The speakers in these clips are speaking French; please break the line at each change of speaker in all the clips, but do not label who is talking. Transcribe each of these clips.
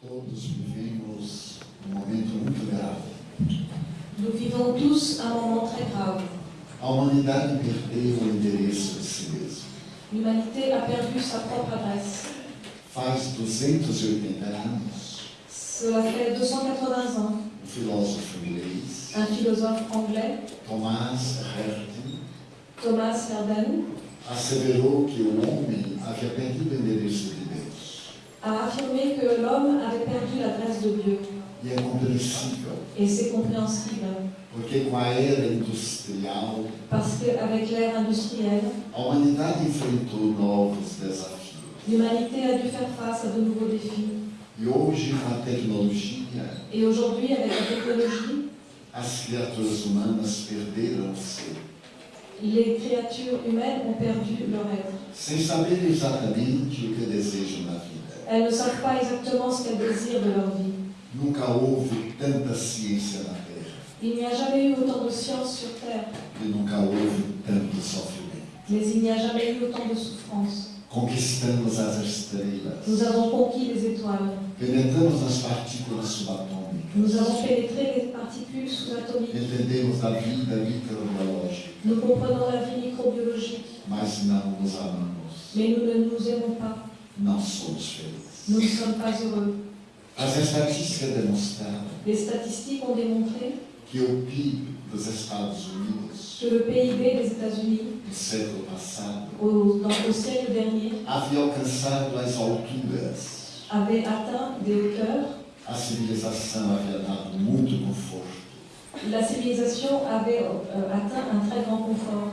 Todos vivemos um momento muito grave.
Nous vivons tous un moment très grave.
A humanidade perdeu o endereço de si mesma.
L'humanité a perdu sa propre adresse.
Faz 280 anos,
Cela fait 280 ans,
o filósofo inglês
un philosophe anglais,
Thomas Herden
Thomas Herden,
asseverou que o homem havia perdido o endereço.
A affirmé que l'homme avait perdu l'adresse de Dieu.
E é compreensível,
Et c'est compréhensible,
porque com a era industrial,
parce qu'avec l'ère industrielle,
a humanidade enfrentou novos desafios.
l'humanité a dû faire face à de nouveaux défis.
E hoje, com a tecnologia,
Et aujourd'hui, avec la technologie,
as criaturas humanas
les créatures humaines ont perdu leur être.
sem saber exatamente o que desejam na vida.
Elles ne savent pas exactement ce qu'elles désirent de leur vie.
Nunca houve tanta ciência na Terra
Il n'y a jamais eu autant de science sur Terre,
e nunca houve tanto sofrimento.
mais il n'y a jamais eu autant de souffrance.
Conquistamos as estrelas,
Nous avons conquis les étoiles.
penetramos nas partículas subatômicas,
Nous avons pénétré les particules sous-atomiques.
entendemos a vida microbiológica,
Nous comprenons la vie microbiologique,
mas não nos amamos,
mais nous ne nous aimons pas.
Somos felizes.
Nous ne sommes pas heureux.
As estatísticas demonstraram
Les statistiques ont démontré
que o PIB dos Estados Unidos
que le PIB des États-Unis,
do século passado
au, dans- au siècle dernier,
havia alcançado as alturas.
avait atteint des hauteurs.
A civilização havia dado muito conforto.
La civilisation avait euh, atteint un très grand confort.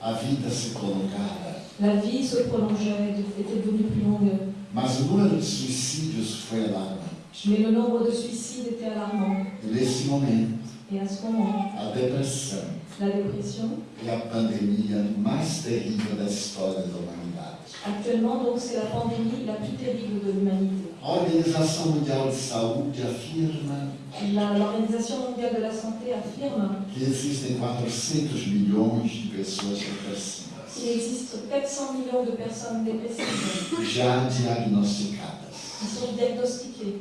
A vida se prolongara,
La vie se prolongeait, était devenue plus longue.
mas o número de suicídios foi alarmante.
Mais le nombre de suicides était alarmant.
E nesse momento,
Et à ce moment,
a depressão
la dépression,
é a pandemia mais terrível da história da humanidade.
actuellement, donc, c'est la pandémie la plus terrible de l'humanité.
A Organização Mundial de Saúde afirma
La- L'Organisation mondiale de la santé affirme
que existem 400 milhões de pessoas depressivas,
qu'il existe 400 millions de personnes dépressives.
Já diagnosticadas.
qui sont diagnostiquées.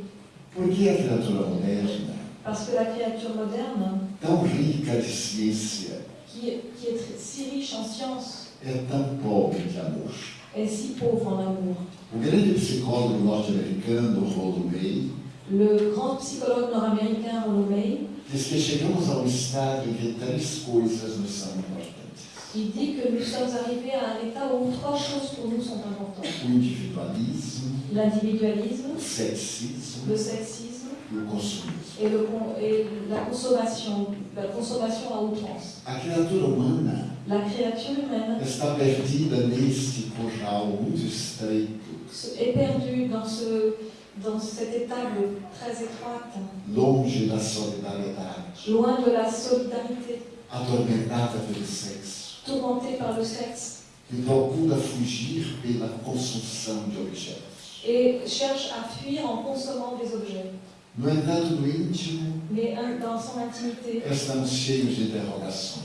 Por que a criatura moderna,
Parce que la créature moderne,
tão rica de ciência,
qui, est- qui est si riche en sciences,
é tão pobre de amor?
est si pauvre en amour.
O grande psicólogo norte-americano Rollo May
Le grand psychologue nord-américain Rollo May,
diz que chegamos a um estágio em que três coisas nos são importantes:
il dit que nous sommes arrivés à un état où trois choses pour nous sont importantes. L'individualisme, le sexisme
e consumismo.
et, le et la consommation, la consommation à outrance.
A criatura humana
La créature humaine
está perdida neste curral muito estreito,
se- est perdue dans, ce, dans cette étable très étroite,
longe da solidariedade,
loin de la solidarité,
atormentada pelo sexo,
tourmentée par le sexe,
e fugir pela consumpção de objetos.
et cherche à fuir en consommant des objets.
No entanto, no íntimo,
Mais dans son intimité,
estamos cheios de interrogações.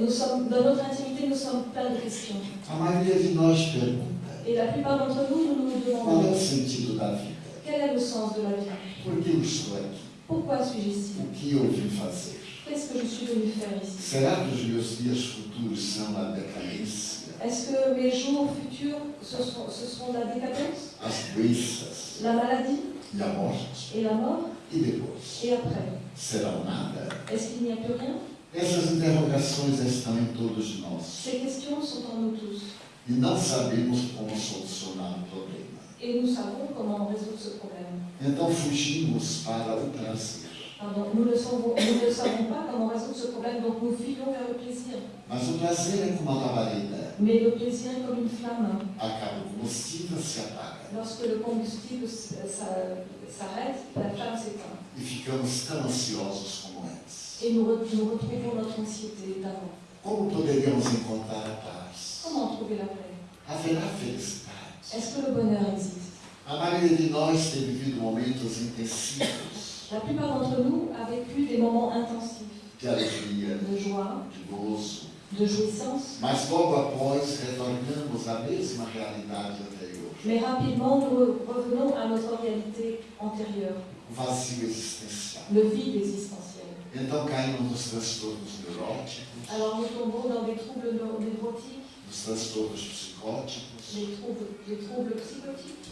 nous sommes, dans notre intimité, nous sommes pleins de questions.
A maioria de nós pergunta:
Et la plupart d'entre nous, nous nous
qual é
demandons
o sentido da vida?
quel est le sens de la vie?
Por que eu estou aqui?
Pourquoi suis-je ici?
O que eu vim fazer?
Qu'est-ce que je suis venu faire ici
Será que os meus dias futuros são a decadência,
Est-ce que mes jours futurs, ce seront, ce seront la décadence,
as doenças
la maladie
e a morte?
et la mort
E depois?
Et après
Serão nada?
Est-ce qu'il n'y a plus rien?
Essas interrogações estão em todos nós
Ces questions sont en nous tous.
e não sabemos como solucionar o problema.
Et nous savons comment résoudre ce problème.
Então fugimos para o prazer.
Pardon, nous, ne savons, nous ne savons pas comment résoudre ce problème, donc nous fuyons vers le plaisir.
Mas o prazer é como a labareda.
Mais le plaisir est comme une flamme.
Acaba o combustível, se apaga.
Lorsque le combustible s- s'arrête, la flamme s'éteint.
E ficamos tão ansiosos como antes.
Et nous, re- nous retrouvons notre anxiété d'avant.
Como poderíamos encontrar a paz?
Comment trouver la paix?
Haverá felicidade?
Est-ce que le bonheur existe?
A maioria de nós tem vivido momentos intensivos
La plupart d'entre nous a vécu des moments intensifs
de
joie,
de gozo,
de jouissance,
mas logo após retornamos à mesma realidade anterior.
Mais rapidement, nous revenons à notre réalité antérieure,
o vazio existencial.
le vide existentiel.
Então caímos nos transtornos neuróticos,
Alors nous tombons dans des troubles neu- névrotiques,
nos transtornos psicóticos,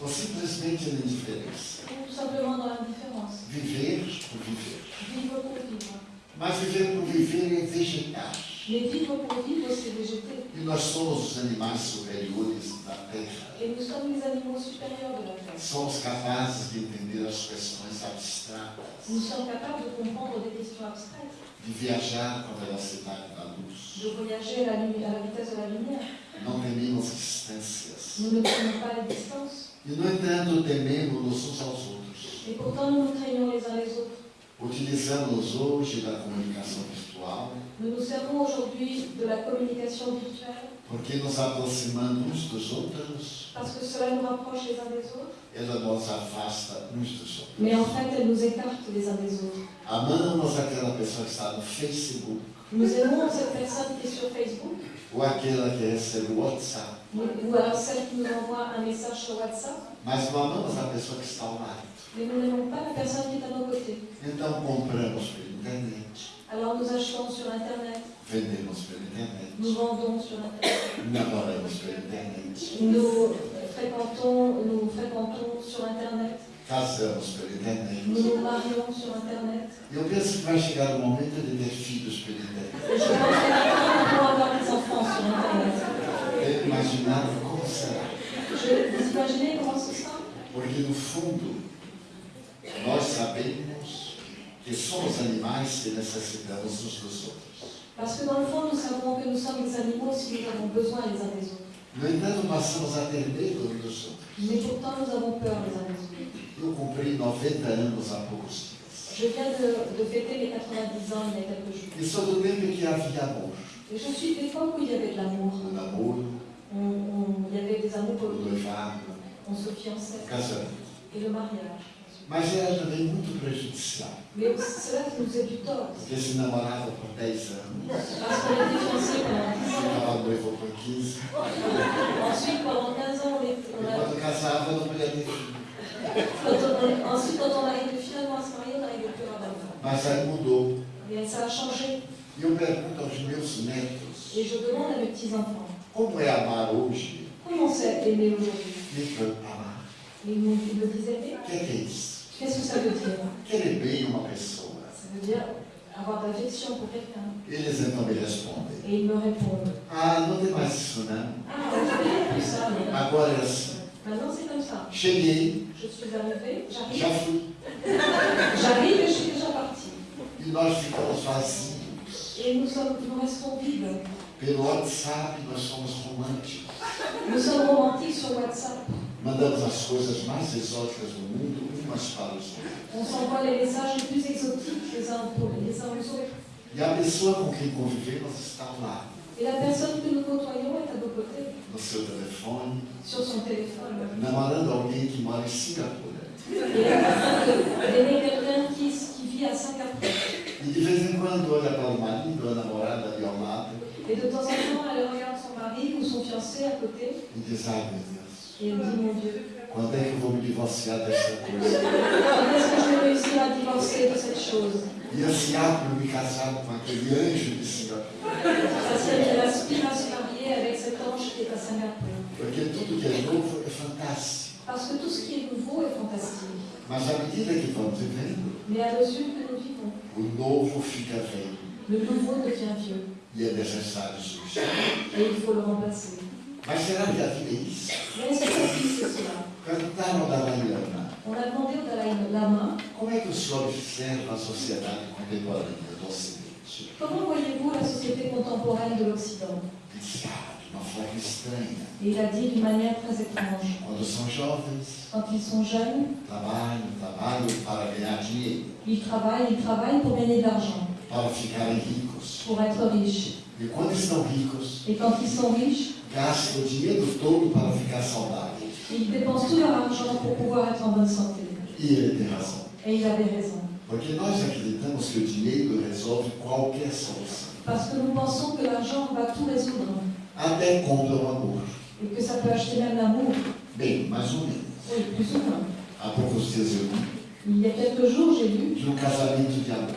ou simplesmente na indiferença.
ou tout simplement dans l'indifférence.
Viver por viver.
Vivre pour vivre.
Mas viver por viver é vegetar.
Mais vivre pour vivre, c'est végéter.
E nós somos os animais superiores da Terra.
Et nous sommes les animaux supérieurs de la Terre.
Somos capazes de entender as questões abstratas,
Nous sommes capables de comprendre des questions abstraites,
de viajar com a velocidade da luz.
de voyager à à la vitesse de la lumière.
Não tememos distâncias.
Nous ne craignons pas les distances.
E, no entanto, tememos uns aos outros.
Et pourtant, nous nous craignons les uns les autres.
Utilizamos hoje da comunicação virtual
Nous nous servons aujourd'hui de la communication virtuelle
porque nos aproximando uns dos outros,
parce que cela nous rapproche les uns des autres,
ela nos afasta uns dos outros.
mais en fait, elle nous écarte les uns des autres.
Amamos aquela pessoa que está no Facebook
Nous aimons cette personne qui est sur Facebook,
ou aquela que recebe o WhatsApp,
ou ou alors celle qui nous envoie un message sur WhatsApp,
mas não amamos a pessoa que está ao lado.
mais nous n'aimons pas la personne qui est à nos côtés.
Então compramos pela internet,
Alors nous achetons sur Internet,
vendemos pela internet,
nous vendons sur Internet,
namoramos pela internet,
nous fréquentons, nous fréquentons sur Internet,
casamos pela internet.
nous nous marions sur Internet.
Eu penso que vai chegar o momento de ter filhos pela internet.
Et je pense que nous pouvons avoir des enfants sur Internet.
Tenho imaginado como será.
Je, vous imaginez comment ce sera
Porque no fundo, nós sabemos que somos animais que necessitamos uns dos outros.
Parce que dans le fond, nous savons que nous sommes des animaux si nous avons besoin les uns des autres.
No entanto.
Mais pourtant, nous avons peur les uns des autres.
Eu cumpri 90 anos há poucos dias.
Je viens de, de fêter mes 90 ans il y a quelques jours.
Sou do tempo em que havia amor.
Et je suis de l'époque où il y avait de l'amour.
O namoro,
On- on- Il y avait des
o
amoureux,
noivado,
on se fiançait.
o.
Et le mariage.
Mas era também muito prejudicial.
Mais cela qui nous est du tort.
Porque se namorava por 10 anos,
Parce qu'on était fiancés pendant 10 ans.
ficava noivo por 15,
Ensuite, pendant 15 ans, on est,
e
on a,
quando casava não podia ter filho.
quand on- ensuite, quand on arrive finalement à se marier, on n'arrive plus à avoir d'enfants.
Mas aí mudou.
Et ça a changé.
E eu pergunto aos meus netos,
Et je demande à mes petits-enfants,
como é amar hoje?
comment c'est aimer aujourd'hui
Me foi amar.
Et ils me, ils me disaient, mais
O que é que é isso?
Qu'est-ce que ça veut dire
Querer bem uma pessoa.
Ça veut dire avoir de l'affection pour quelqu'un.
Eles então me respondem,
Et ils me répondent,
ah, não tem mais isso não.
ah, fais plus ça,
Agora é assim.
maintenant c'est comme ça.
Cheguei,
Je suis arrivée,
já
j'arrive,
fui.
j'arrive et je suis déjà partie.
E nós ficamos vazios.
Et nous, sommes, nous restons vides.
Pelo WhatsApp nós somos românticos.
Nous sommes romantiques sur WhatsApp.
Mandamos as coisas mais exóticas do mundo
On s'envoie les messages les plus exotiques les uns pour les uns aux autres.
E a pessoa com quem convivemos está
que nous côtoyons est à nos côtés,
no seu telefone,
sur son téléphone.
namorando alguém que mora em Singapura.
Et de- d'aimer quelqu'un qui, qui vit à Singapour.
E de vez em quando olha para o marido ou a namorada ali ao lado
Et de temps en temps, elle regarde son mari ou son fiancé à côté
e diz, ai meu Deus,
et elle dit Mon Dieu,
quando é que eu vou me divorciar dessa coisa?
quand est-ce que je vais réussir à divorcer de cette chose
E ansiar por me casar com aquele anjo de Singapura. Porque tudo que é novo é fantástico.
Parce que tout ce qui est nouveau est fantastique.
Mas à medida que vamos vivendo,
Mais à mesure que nous vivons,
o novo fica velho
le nouveau devient vieux
e é necessário substituir.
et il faut le remplacer.
Mas será que a vida é isso?
Mais est-ce que la vie, c'est cela
Perguntaram ao Dalai Lama,
On a demandé au Dalai Lama
é que o senhor observa a sociedade contemporânea do Ocidente?
comment voyez-vous la société contemporaine de l'Occident?
Ah.
Et il a dit d'une manière très étrange. Quand ils sont jeunes, ils travaillent, ils travaillent pour gagner de l'argent, pour être riches. Et quand ils sont riches,
gastam o dinheiro todo para ficar saudáveis.
Ils dépensent tout leur argent pour pouvoir être en bonne santé.
E ele tem razão.
Et il avait raison.
Porque nós acreditamos que o dinheiro resolve qualquer solução.
Parce que nous pensons que l'argent va tout résoudre
Até compra o amor.
et que ça peut acheter même l'amour.
Bem, mais ou menos.
Oui, plus ou moins.
Há poucos dias eu li
Il y a quelques jours, j'ai lu,
de um casamento de amor.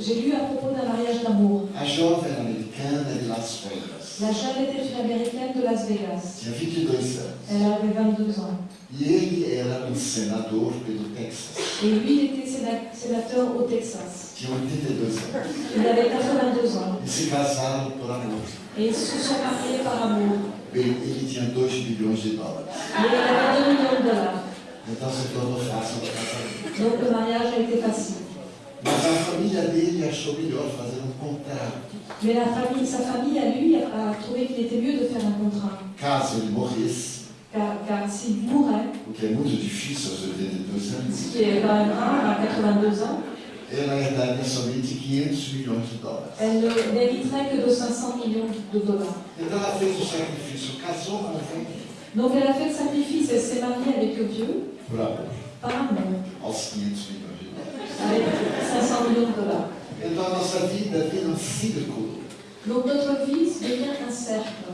J'ai lu à propos d'un mariage d'amour.
A jovem americana de Las Vegas
La jeune était une américaine de Las Vegas.
tinha 22 anos.
Elle avait 22 ans.
E ele era um senador pelo Texas.
Et lui, il était séna- sénateur au Texas.
Tinha 82 anos.
Il avait 82 ans.
E se casaram por amor.
Et ils se sont mariés par amour.
Bem, ele tinha 2 bilhões de dólares.
Et il avait 2 millions de dollars.
Então se tornou fácil o casamento.
Donc le mariage a été facile. Mais la famille, sa famille, à lui, a trouvé qu'il était mieux de faire un contrat.
Caso ele morresse,
Car, s'il mourait,
o que é muito difícil aos 82
ce
anos,
qui est quand même rare à 82 ans,
ela herdaria somente 500 milhões de dólares.
elle n'hériterait que de 500 millions de dollars.
Então ela fez o sacrifício, casou com o rei
Donc elle a fait le sacrifice, elle s'est mariée avec Dieu
por amor,
par amour,
aos 500 milhões de dólares.
Avec 500 millions de dollars.
Então a nossa vida vira um círculo.
Donc notre vie devient un cercle.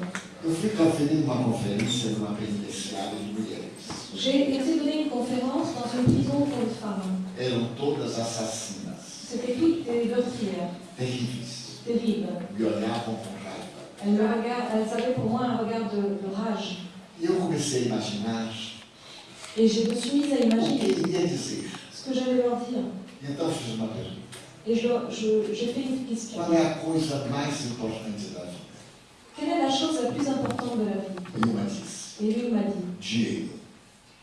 J'ai été donner une conférence dans une prison pour les femmes. C'était toutes des meurtrières, terribles. Elles, me regardent, elles avaient pour moi un regard de, de rage. Et je me suis mise à imaginer ce que j'allais leur dire.
E então fiz uma pergunta.
Et j'ai fait une question.
Qual é a coisa mais importante da vida?
Quelle est la chose la plus importante de la vie?
E disse,
Et lui m'a dit,
dinheiro.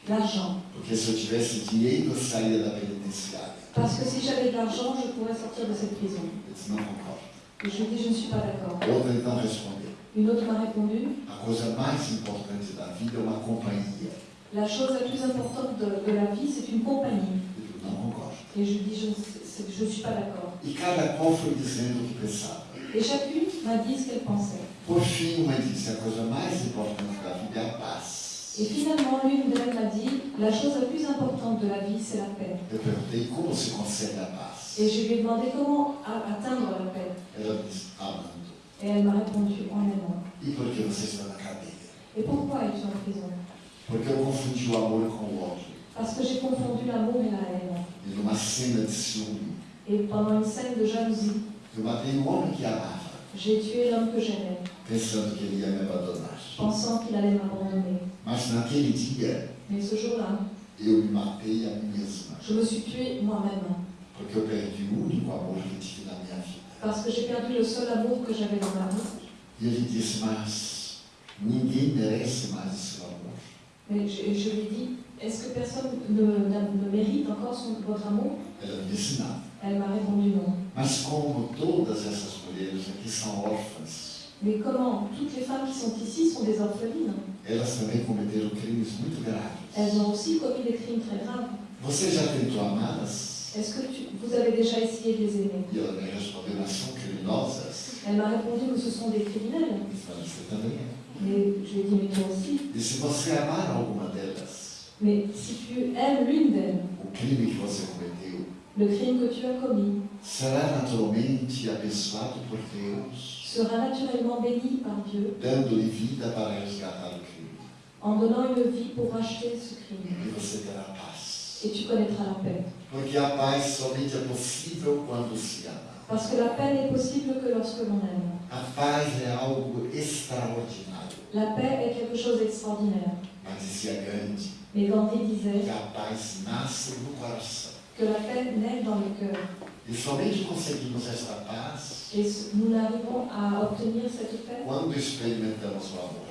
l'argent.
Porque se eu tivesse dinheiro, eu saía da penitenciária.
Parce que si j'avais de l'argent, je pourrais sortir de cette prison.
Eu disse, não concordo.
Et je lui ai dit, je ne suis pas d'accord.
Outra então respondeu,
Une autre m'a répondu,
a coisa mais importante da vida é uma companhia.
la chose la plus importante de, de la vie, c'est une compagnie.
Eu digo, não concordo.
Et je lui ai dit, je ne suis pas d'accord.
E cada qual foi dizendo o que pensava.
Et chacune m'a dit ce qu'elle pensait.
Por fim, uma disse, a coisa mais importante da vida é a paz.
Et finalement, l'une d'elles m'a dit, la chose la plus importante de la vie, c'est la paix.
Eu perguntei como se consegue a paz.
Et je lui ai demandé comment atteindre la paix.
Ela disse, amando.
Et elle m'a répondu en aimant.
E por que você está na cadeia?
Et pourquoi es-tu en prison?
Porque eu confundi o amor com o ódio.
Parce que j'ai confondu l'amour et la haine.
E numa cena de ciúme,
Et pendant une scène de jalousie,
eu matei um homem que amava,
j'ai tué l'homme que j'aimais,
pensando que ele ia me abandonar.
pensant qu'il allait m'abandonner.
Mas naquele dia,
Mais ce jour-là,
eu me matei a mim mesma.
je me suis tuée moi-même.
Porque eu perdi o único amor que tive na minha vida.
Parce que j'ai perdu le seul amour que j'avais dans ma vie.
E ele disse, mas ninguém merece mais esse amor.
Mais je, je lui ai dit, est-ce que personne ne, n'a- ne mérite encore son- votre amour?
Ela me disse, não.
Elle m'a répondu non.
Mas como todas essas mulheres aqui são órfãs,
Mais comment? Toutes les femmes qui sont ici sont des orphelines.
elas também cometeram crimes muito graves.
Elles ont aussi commis des crimes très graves.
Você já tentou amá-las?
Est-ce que tu- vous avez déjà essayé de les aimer?
E ela me respondeu, mas são criminosas.
Elle m'a répondu que ce sont des criminels.
Eu mas você também é.
Mais je lui ai dit, mais toi aussi.
E se você amar alguma delas,
Mais si tu aimes l'une d'elles, le crime que tu as commis
será naturalmente abençoado por Deus,
sera naturellement béni par Dieu
dando-lhe vida para resgatar o crime.
en donnant une vie pour racheter ce crime.
E você terá paz.
Et tu connaîtras la paix.
Porque a paz somente é possível quando se ama.
Parce que la paix n'est possible que lorsque l'on aime.
A paz é algo extraordinário.
La paix est quelque chose d'extraordinaire.
Mas
Mais Gandhi disait
que a paz nasce no coração.
que la paix naît dans le cœur.
E somente conseguimos esta paz
Et nous n'arrivons à obtenir cette paix
quando experimentamos o amor.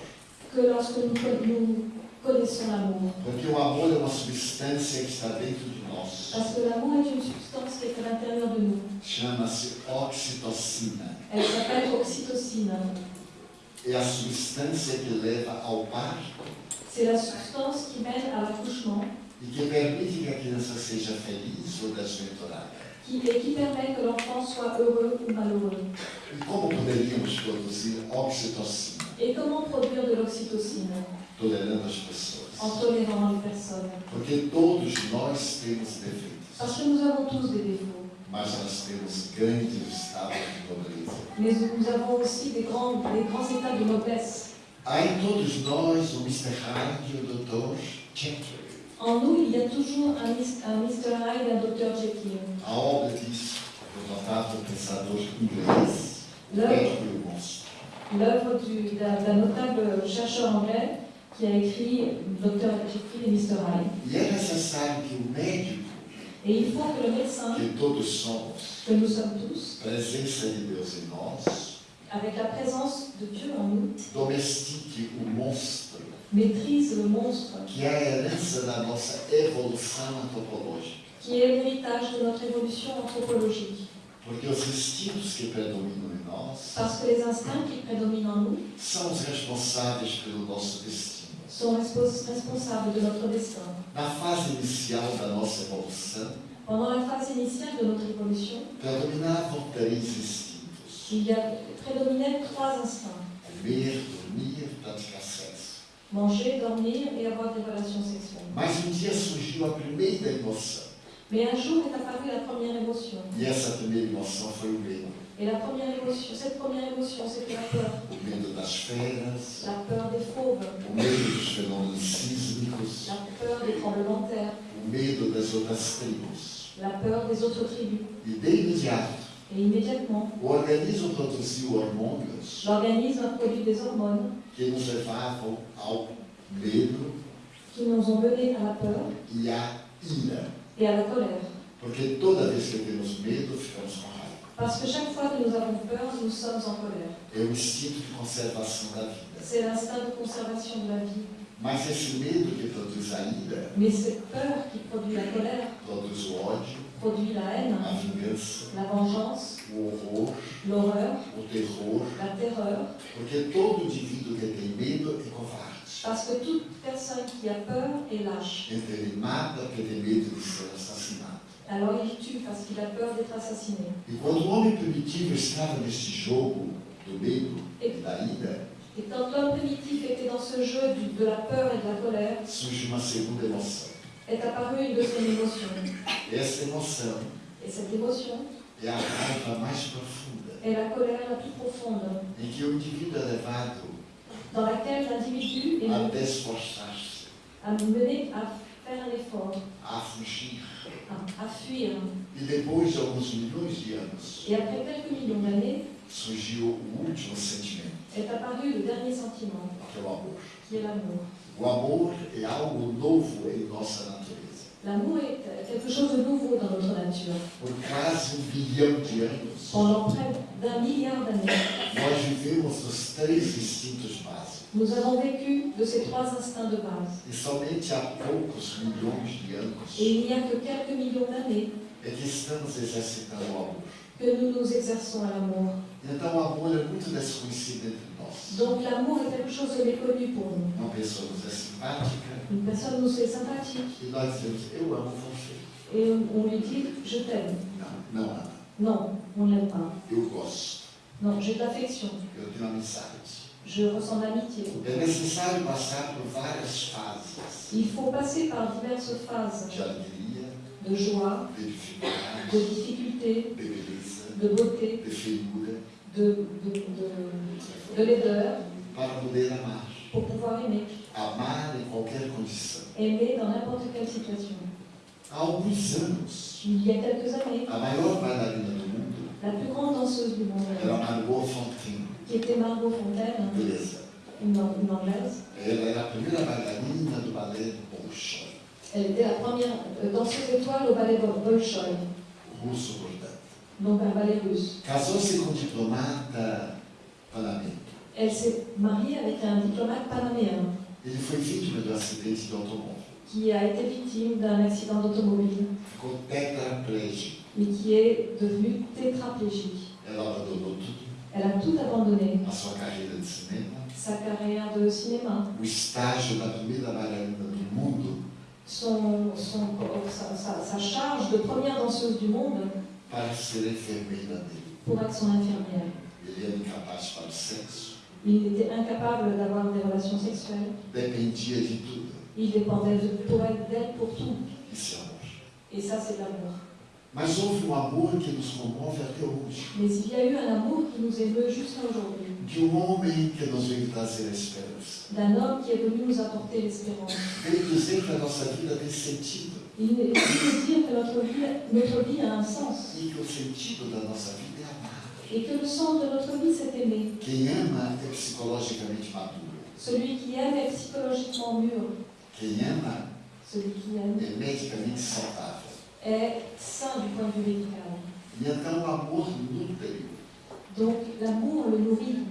que lorsque nous, nous connaissons l'amour.
Porque o amor é uma substância que está dentro de nós.
Parce que l'amour est une substance qui est à l'intérieur de nous.
Chama-se oxitocina.
Elle s'appelle oxytocine.
É a substância que leva ao parto
C'est la substance qui mène à l'accouchement. Qui, et qui permet que l'enfant soit heureux ou malheureux. Et comment produire de l'oxytocine? En tolérant les personnes. Parce que nous avons tous des défauts,
mas nós temos grandes estados de nobreza.
mais nous avons aussi des grands, des grands états de noblesse.
Há em todos nós um Mr. Hyde e o Dr. Jekyll.
En nous, il y a toujours un, Mr. Hyde et un Dr. Jekyll.
A obra diz o notável pensador inglês
L'œuvre d'un d'un notable chercheur anglais qui a écrit Dr. Jekyll et Mr. Hyde.
E é necessário que o médico,
Et il faut que le médecin,
que todos somos,
que nous sommes tous,
presença de Deus em nós,
avec la présence de Dieu en nous,
domestique o monstro,
maîtrise le monstre
que a herança da nossa evolução antropológica.
qui est l'héritage de notre évolution anthropologique.
Porque os instintos que predominam em nós
Parce que les instincts qui prédominent en nous
são os responsáveis pelo nosso destino.
sont respons- responsables de notre destin.
Na fase inicial da nossa evolução,
Pendant la phase initiale de notre évolution,
predominavam três instintos:
il y a prédominaient trois instincts.
dormir, praticar.
Manger, dormir et avoir des relations sexuelles.
Mas um dia surgiu a primeira emoção.
Mais un jour est apparue la première émotion.
E essa primeira emoção foi o medo.
Et la première émotion, cette première émotion, c'était la peur.
O medo das feras,
La peur des fauves,
o medo dos fenômenos sísmicos,
la peur des tremblements de terre,
o medo das outras tribos.
la peur des autres tribus.
E de imediato,
Et immédiatement,
o organismo produziu hormônios
l'organisme a produit des hormones
que nos levavam ao medo
qui nous ont menés à la peur
e à ira.
et à la colère.
Porque toda vez que temos medo, ficamos com raiva.
Parce que chaque fois que nous avons peur, nous sommes en colère.
É o instinto de conservação da vida.
C'est l'instinct de conservation de la vie.
Mas esse medo que produz a ira,
Mais cette peur qui produit la colère,
produz o ódio,
produit la haine, la vengeance, l'horreur, la terreur. Parce que toute personne qui a peur est lâche. Alors il tue parce qu'il a peur d'être assassiné.
E quando o homem primitivo estava neste jogo do medo e da ira,
Et quand l'homme primitif était dans ce jeu de la peur et de la colère,
surge uma segunda emoção.
Est apparue une deuxième émotion.
Essa emoção
Et cette émotion
é a raiva mais profunda,
est la colère la plus profonde,
em que o indivíduo é levado
dans laquelle l'individu est
a esforçar-se,
à mener à faire un effort,
a fugir.
à, à fuir.
E depois de alguns milhões de anos,
Et après quelques millions d'années,
surgiu o último sentimento,
est apparu le dernier sentiment,
que é o amor.
qui est l'amour.
O amor é algo novo em nossa natureza.
L'amour est quelque chose de nouveau dans notre nature.
Por quase um bilhão de anos,
Pendant près d'un milliard d'années,
nós vivemos os três instintos básicos.
nous avons vécu de ces trois instincts de base.
E somente há poucos milhões de
Et
anos
il n'y a que quelques millions d'années
é que estamos exercitando o amor.
Que nous nous exerçons à l'amour.
Nós.
Donc l'amour est quelque chose de méconnu pour nous. Une personne nous est sympathique
e
et on lui dit je t'aime.
Ama.
Non, on ne l'aime pas. Non, j'ai de l'affection. Je ressens l'amitié. Il faut passer par diverses phases
de
joie,
de
difficulté,
de
beauté,
de
de, de, de, de laideur
para poder amar.
pour pouvoir aimer.
Amar em qualquer condição.
Aimer dans n'importe quelle situation.
Há alguns anos,
Il y a quelques années,
a maior bailarina do mundo
la plus grande danseuse du monde,
era Margot Fonteyn,
qui était Margot Fontaine,
beleza.
une, une anglaise,
Ela era a primeira bailarina do balé Bolshoi,
elle était la première euh, danseuse étoile au ballet Bol- Bolshoi,
russo, portanto.
Donc un ballet russe.
Casou-se com um diplomata panamenho.
Elle s'est mariée avec un diplomate panaméen
Ele foi vítima um acidente de automóvel.
qui a été victime d'un accident d'automobile,
Ficou tetraplégico.
mais qui est devenu tétraplégique.
Ela abandonou tudo.
Elle a tout abandonné,
A sua carreira de cinema,
sa carrière de cinéma,
o estágio da primeira bailarina do mundo
son, son- sa, sa- sa charge de première danseuse du monde
para ser enfermeira dele.
pour être son infirmière.
Ele era incapaz para o sexo,
Il était incapable d'avoir des relations sexuelles.
dependia de tudo.
Il dépendait de, pour elle, d'elle pour tout.
Isso é amor.
Et ça, c'est l'amour.
Mas houve um amor que nos comove até hoje.
Mais il y a eu un amour qui nous émeut jusqu'à aujourd'hui.
De um homem que nos veio trazer a esperança.
d'un homme qui est venu nous apporter l'espérance.
Veio dizer que a nossa vida tem sentido
Il est venu dire que notre vie, notre vie a un sens et que le sens de notre vie, c'est aimer.
Quem ama é psicologicamente maduro.
Celui qui aime est psychologiquement mûr.
Quem ama
Celui qui aime
é medicamente saudável.
est sain du point de vue médical.
E então o amor nutre
Donc l'amour le nourrit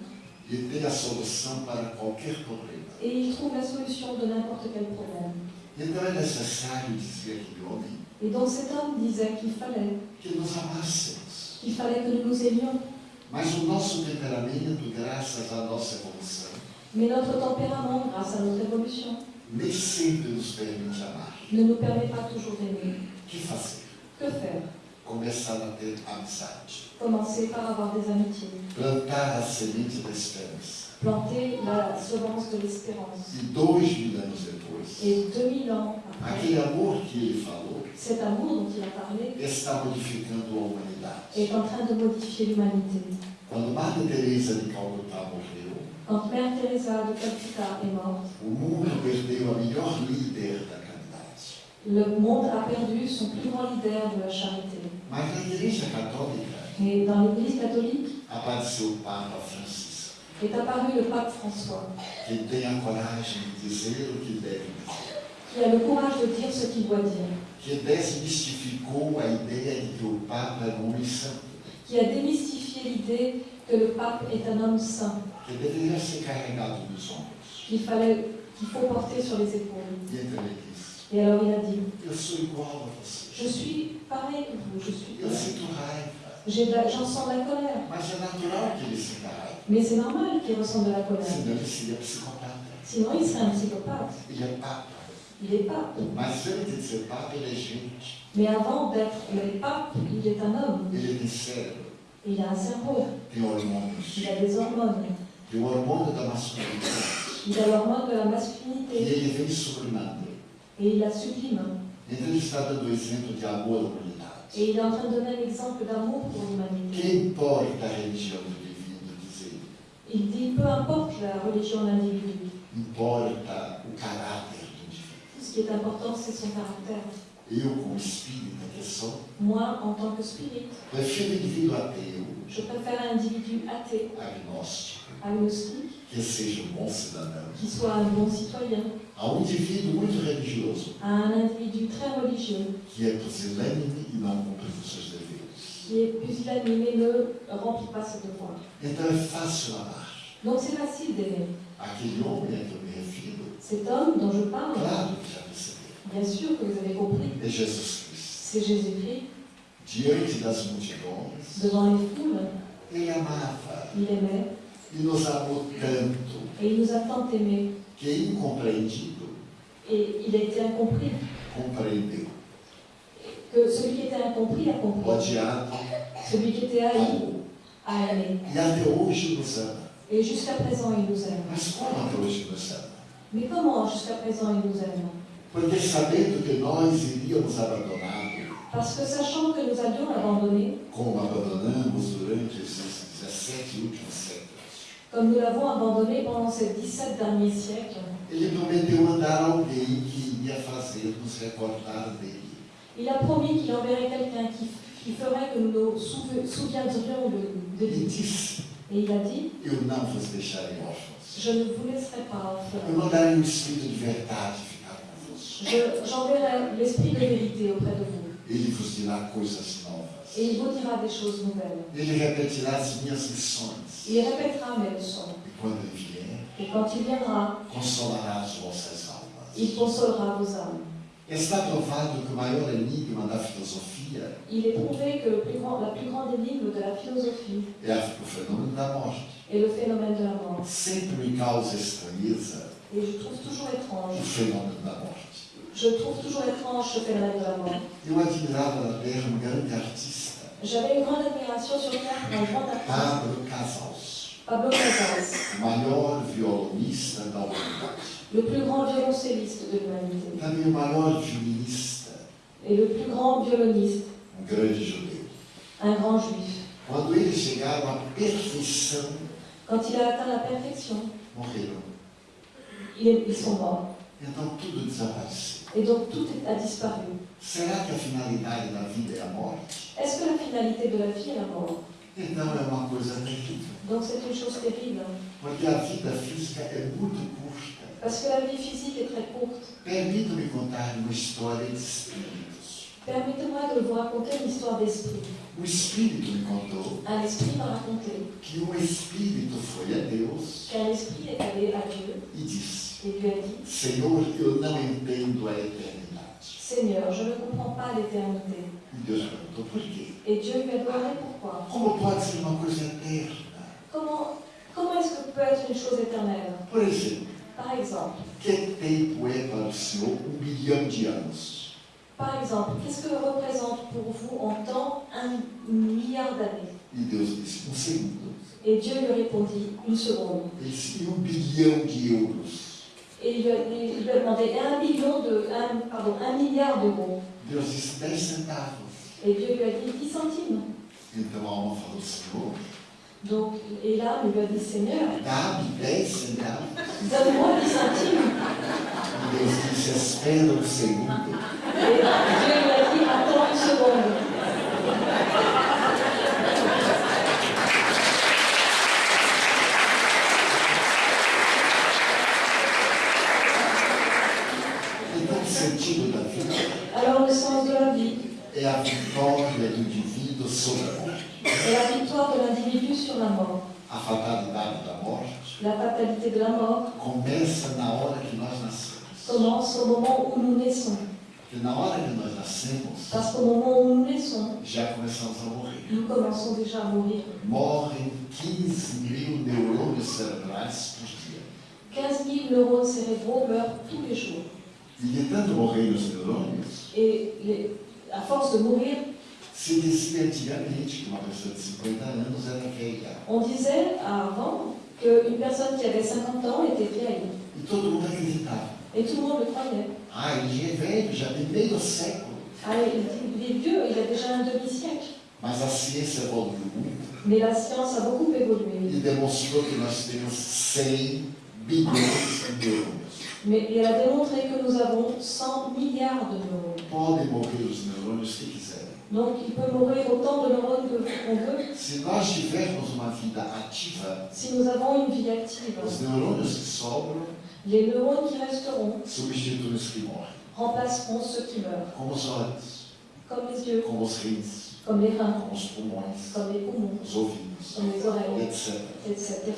e tem a solução para qualquer problema.
et il trouve la solution de n'importe quel problème. Et donc cet homme disait qu'il fallait, qu'il fallait que nous nous aimions. Mais notre tempérament, grâce à notre évolution, ne nous permet pas toujours d'aimer.
Que
faire?
Começar a ter amizade.
Commencer par avoir des amitiés.
Plantar a semente da esperança.
Planter la semence de l'espérance.
E dois mil anos depois,
Et 2000 ans après,
aquele amor que ele falou
cet amour dont il a parlé
está modificando a humanidade.
est en train de modifier l'humanité.
Quando Madre Teresa de Calcutá morreu,
Quand Mère Teresa de Calcutta est morte,
o mundo perdeu a melhor líder da caridade.
le monde a perdu son plus grand leader de la charité.
Mas na Igreja Católica
Et dans l'Église catholique
apareceu o Papa Francisco,
est apparu le pape François, qui a le courage de dire ce qu'il doit dire, qui a démystifié l'idée que le pape est un homme saint, qu'il fallait, qu'il faut porter sur les épaules. Et alors il a dit, je suis pareil que vous, je suis
Eu
J'en sens de la colère. Mais c'est normal qu'il ressente de la colère. Sinon, il serait un psychopathe. Il est pape.
É gente.
Mais avant d'être le pape, il est un homme. Il a un cerveau. Il a des hormones. Il a l'hormone de la masculinité. Et il la sublime.
Então ele está dando o exemplo de amor à humanidade.
Et il est en train de donner l'exemple d'amour pour l'humanité.
Que importa a religião do indivíduo, diz ele.
Il dit, peu importe la religion de l'individu.
Importa o caráter do indivíduo.
Ce qui est important, c'est son caractère.
Que
Moi, en tant que spirit,
indivíduo
je préfère un individu athée, agnostique,
que um
qui soit un bon citoyen,
a um indivíduo muito religioso,
à un individu très religieux,
que é pusilânime e não cumpre os seus deveres.
qui est pusillanime et ne remplit pas ses devoirs.
Então é fácil amar.
Donc c'est facile d'aimer.
Aquele homem a que eu me refiro,
Cet homme dont je parle,
claro que já
bien sûr que vous avez compris,
é Jesus Cristo.
c'est Jésus-Christ.
Das multidões,
Devant les foules,
ele amava
il aimait
e nos amou tanto
et il nous a tant aimés.
que, incompreendido,
Et il a été incompris.
compreendeu.
Que celui qui était incompris a compris.
Odiado,
Celui qui était haï
amou.
a aimé.
E até hoje nos ama.
Et jusqu'à présent, il nous aime.
Mas como até hoje nos ama?
Mais comment jusqu'à présent il nous aime?
Porque sabendo que nós iríamos abandoná-lo,
Parce que sachant que nous allions l'abandonner,
como abandonamos durante esses 17 últimos séculos,
comme nous l'avons abandonné pendant ces 17 derniers siècles,
ele prometeu mandar alguém que iria fazer nos recordar dele.
il a promis qu'il enverrait quelqu'un qui, qui ferait que nous nous souve- souviendrions de, de
Ele
lui.
disse:
Et il a dit,
Eu não vos deixarei órfãos.
je ne vous laisserai pas
Eu mandarei Espírito de verdade
J'enverrai l'esprit de vérité auprès de vous.
Ele vos dirá coisas novas.
Et il vous dira des choses nouvelles.
Ele repetirá as minhas lições.
Il répétera mes leçons.
E quando ele vier,
Et quand il viendra,
consolará as vossas almas.
il consolera vos âmes.
Está provado que o maior enigma da filosofia
Il est prouvé que le plus grand- la plus grande énigme de la philosophie
é a- o fenômeno da morte.
est le phénomène de la mort.
Sempre me causa estranheza
Et je trouve toujours
o
étrange,
fenômeno da morte.
Je trouve toujours étrange ce phénomène de la mort. J'avais une grande admiration sur Terre pour un grand artiste,
Pablo Casals,
Pablo Casals,
o maior violonista da humanidade.
le plus grand violoncelliste de l'humanité
Também o maior violinista,
et le plus grand violoniste,
um grande judeu.
un grand juif.
Quando eles chegaram à perfeição,
Quand il a atteint la perfection,
morreram.
Ils, ils sont morts.
Então tudo desapareceu.
Et donc tout a disparu.
Será que a finalidade da vida é a morte?
Est-ce que la finalité de la vie est la mort?
Então é uma coisa terrível.
Donc c'est une chose terrible.
Porque a vida física é muito curta.
Parce que la vie physique est très courte.
Permita-me contar uma história de espíritos.
Permettez-moi de vous raconter une histoire d'esprit.
O espírito me contou
Un esprit m'a raconté
que um espírito foi a Deus
qu'un esprit est allé à Dieu?
E disse:
et lui a dit
Senhor, eu não entendo a eternidade.
Seigneur, je ne comprends pas l'éternité.
E Deus perguntou: por quê?
Et Dieu lui a demandé pourquoi.
Como pode ser uma coisa eterna?
Comment, comment est-ce que peut être une chose éternelle?
Por exemplo,
Par exemple,
que tempo é para o Senhor um bilhão de anos?
par exemple, qu'est-ce que représente pour vous en temps un milliard d'années?
E Deus disse: um segundo.
Et Dieu lui répondit une seconde.
Ele disse: e um bilhão de euros?
Et il lui a, demandé un million de, un, pardon, un milliard d'euros. Et Dieu lui a dit 10 centimes. Donc, et là, il lui a dit Seigneur, donne-moi 10 centimes. Et Dieu lui a dit Attends une seconde.
Então, o sentido da vida
Alors, le sens de la vie
é a vitória do indivíduo sobre a morte.
est la victoire de l'individu sur la mort.
A fatalidade da morte
La fatalité de la mort
começa na hora que nós nascemos.
commence au moment où nous naissons.
Porque na hora que nós nascemos,
Parce qu'au moment où nous naissons,
já começamos a morrer.
nous commençons déjà à mourir.
Morrem 15 mil neurônios cerebrais por dia.
15 000 neurones cérébraux meurent tous les jours.
E de tanto morrer os neurônios,
Et les- à force de mourir,
se dizia antigamente que uma pessoa de 50 anos era velha.
on disait avant qu'une personne qui avait 50 ans était vieille.
E.
Et tout le monde le croyait.
Ah, já tem meio século.
Ah, il, il est vieux, il a déjà un demi-siècle.
Mas a ciência evoluiu muito
Mais la science a beaucoup évolué.
e demonstrou que nós temos 100 bilhões de.
Mais elle a démontré que nous avons 100 milliards de neurones. Donc il peut mourir autant de neurones qu'on veut.
Se nós tivermos uma vida ativa,
Si nous avons une vie active,
os neurônios que sobram
les neurones qui resteront
substituem os que morrem.
remplaceront ceux qui meurent,
Como os olhos,
comme les yeux,
como os rins,
comme les reins,
como os pulmões,
comme les poumons,
os ouvidos,
comme les oreilles,
etc.
etc.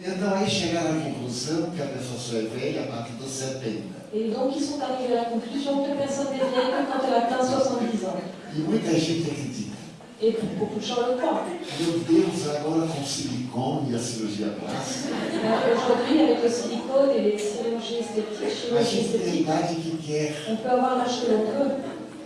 Então aí chegaram à conclusão que a pessoa só é velha a partir dos 70.
Et donc ils sont arrivés à la conclusion que personne n'est vieille que quand elle atteint 70 ans.
E muita gente acredita.
Et beaucoup de gens le croient.
Meu Deus, agora com o silicone e a cirurgia plástica,
Alors, Aujourd'hui, avec le silicone et les chirurgies esthétiques,
a
chirurgie
gente tem a
esthétique,
idade que quer.
on peut avoir l'âge que l'on veut.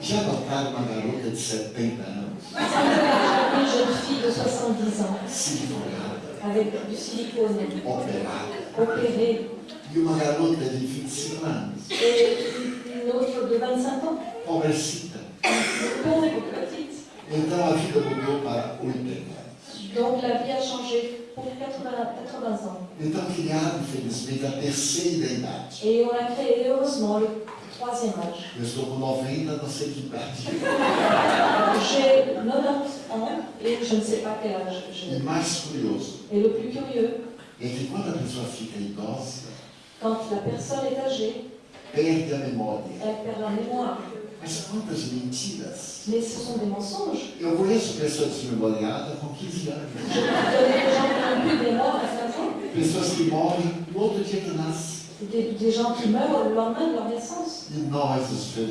Já notaram uma garota de 70 anos,
une jeune fille de 70 ans
siliconada,
avec du silicone
operada,
opéré
e de 25 anos,
et une autre de 25 ans, et petite.
Então a vida mudou para 80 anos.
Donc la vie a changé pour 80, 80 ans.
Então criaram, infelizmente, a terceira idade.
Et on a créé heureusement le troisième âge.
Eu estou com 90, não sei que idade.
J'ai 90 ans et je ne sais pas quel âge
E
j'ai.
mais curioso
Et le plus curieux,
é que quando a pessoa fica idosa,
quand la personne est âgée,
perde a memória.
elle perd la mémoire.
Mas quantas mentiras!
Mais ce sont des mensonges.
Eu conheço pessoas desmemoriadas com 15 anos.
Je connais des gens qui n'ont plus de mémoire à 15 ans.
Pessoas que morrem no outro dia que nascem.
Des, des gens qui meurent le lendemain de leur naissance.
E nós, os
vieux,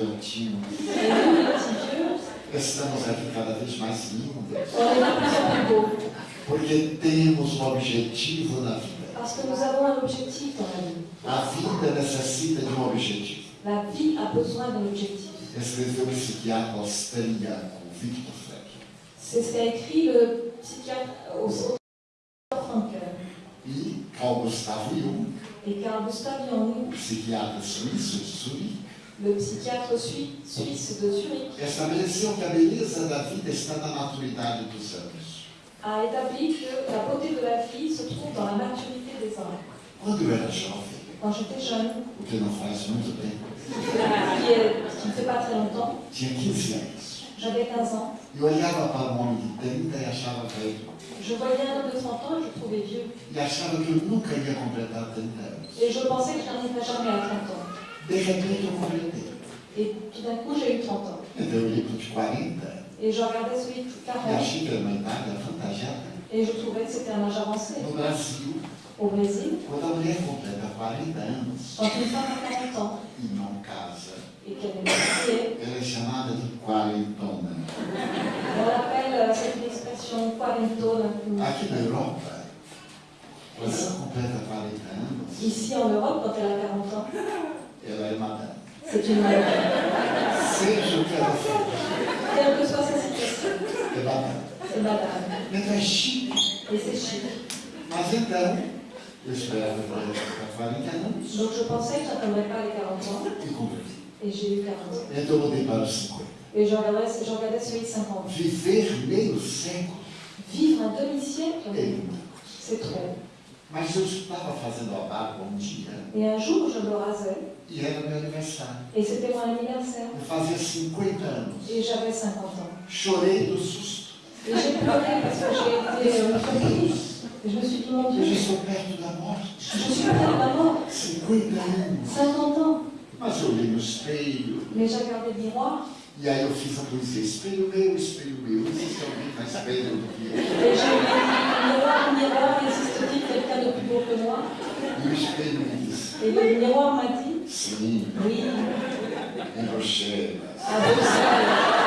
estamos aqui cada vez mais lindos. Porque temos um objetivo na vida.
Parce que nous avons un objectif dans la vie.
A vida necessita de um objetivo.
La vie a besoin d'un objectif.
Escreveu o psiquiatra australiano Victor Frankl.
C'est ce qu'a écrit le psychiatre au Frankel.
E Carl Gustav Jung,
Et Carl Gustav Jung,
psiquiatra suíço de Zurique,
le psychiatre sui- suisse de Zurich,
a
établi que la beauté de la vie se trouve dans la maturité des ans.
Quando eu era jovem,
Quand j'étais jeune,
o que não faz muito tempo,
qui, est- qui ne fait pas très longtemps,
tinha 15 anos.
j'avais 15 ans,
E olhava para um homem de 30 e achava velho.
je voyais un homme de 30 ans et je le trouvais vieux.
E achava que eu nunca ia completar 30 anos.
Et je pensais que je n'arriverais jamais à 30 ans.
De repente eu completei.
Et tout d'un coup, j'ai eu 30 ans.
Então eu olhei para os 40
Et je regardais celui de
e
40
achei que era uma idade avantajada.
et je trouvais que c'était un âge avancé.
No Brasil,
Au Brésil,
quando a mulher completa 40 anos
quand une femme a 40 ans
e não casa,
et qu'elle est mariée,
ela é chamada de quarentona.
on appelle cette expression quarentona.
Aqui na Europa, quando ela completa 40 anos,
Ici en Europe, quand elle a 40 ans,
ela é madame.
c'est une madame.
Seja o que ela for,
Quelle que soit sa situation,
é madame.
c'est madame.
Então é chique.
Et c'est chic.
Mas então,
Donc je pensais que je n'atteindrais pas les 40 ans
e
et j'ai eu 40 ans.
Então eu mudei para os 50.
Et je regardais, celui de 50 ans. Vivre un demi-siècle, c'est trop.
Mas eu estava fazendo a barba um dia
Et un jour, je me rasais
e era meu aniversário.
et c'était mon anniversaire.
Eu fazia 50 anos.
Et j'avais 50 ans.
Chorei do susto.
Et j'ai pleuré parce que j'ai été euh. Et je me suis dit, mon Dieu,
já
je suis près de la mort.
50 anos.
50 ans.
Espelho
Mais j'ai regardé le miroir
e eu fiz a poesia. Espelho meu, espelho meu. Não sei se alguém mais velho do que eu.
et j'ai dit, miroir, miroir, existe-t-il quelqu'un de plus beau que moi?
E o espelho me disse,
Et le miroir m'a dit,
sim,
oui,
em Bruxelas.
à Bruxelles.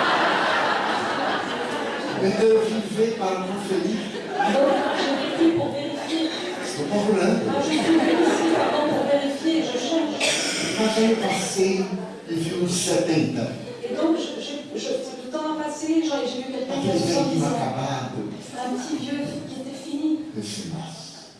Então eu vim para.
Donc vécu pour vérifier.
Estou procurando.
Ah, je suis ici vraiment pour vérifier, je cherche.
Mas aí eu passei e vi uns 70.
Et donc, je, je, je, le temps a passé, j'ai vu quelqu'un qui a
Aquele
70
velhinho
ans. Un petit vieux qui était fini.
Eu disse, nossa,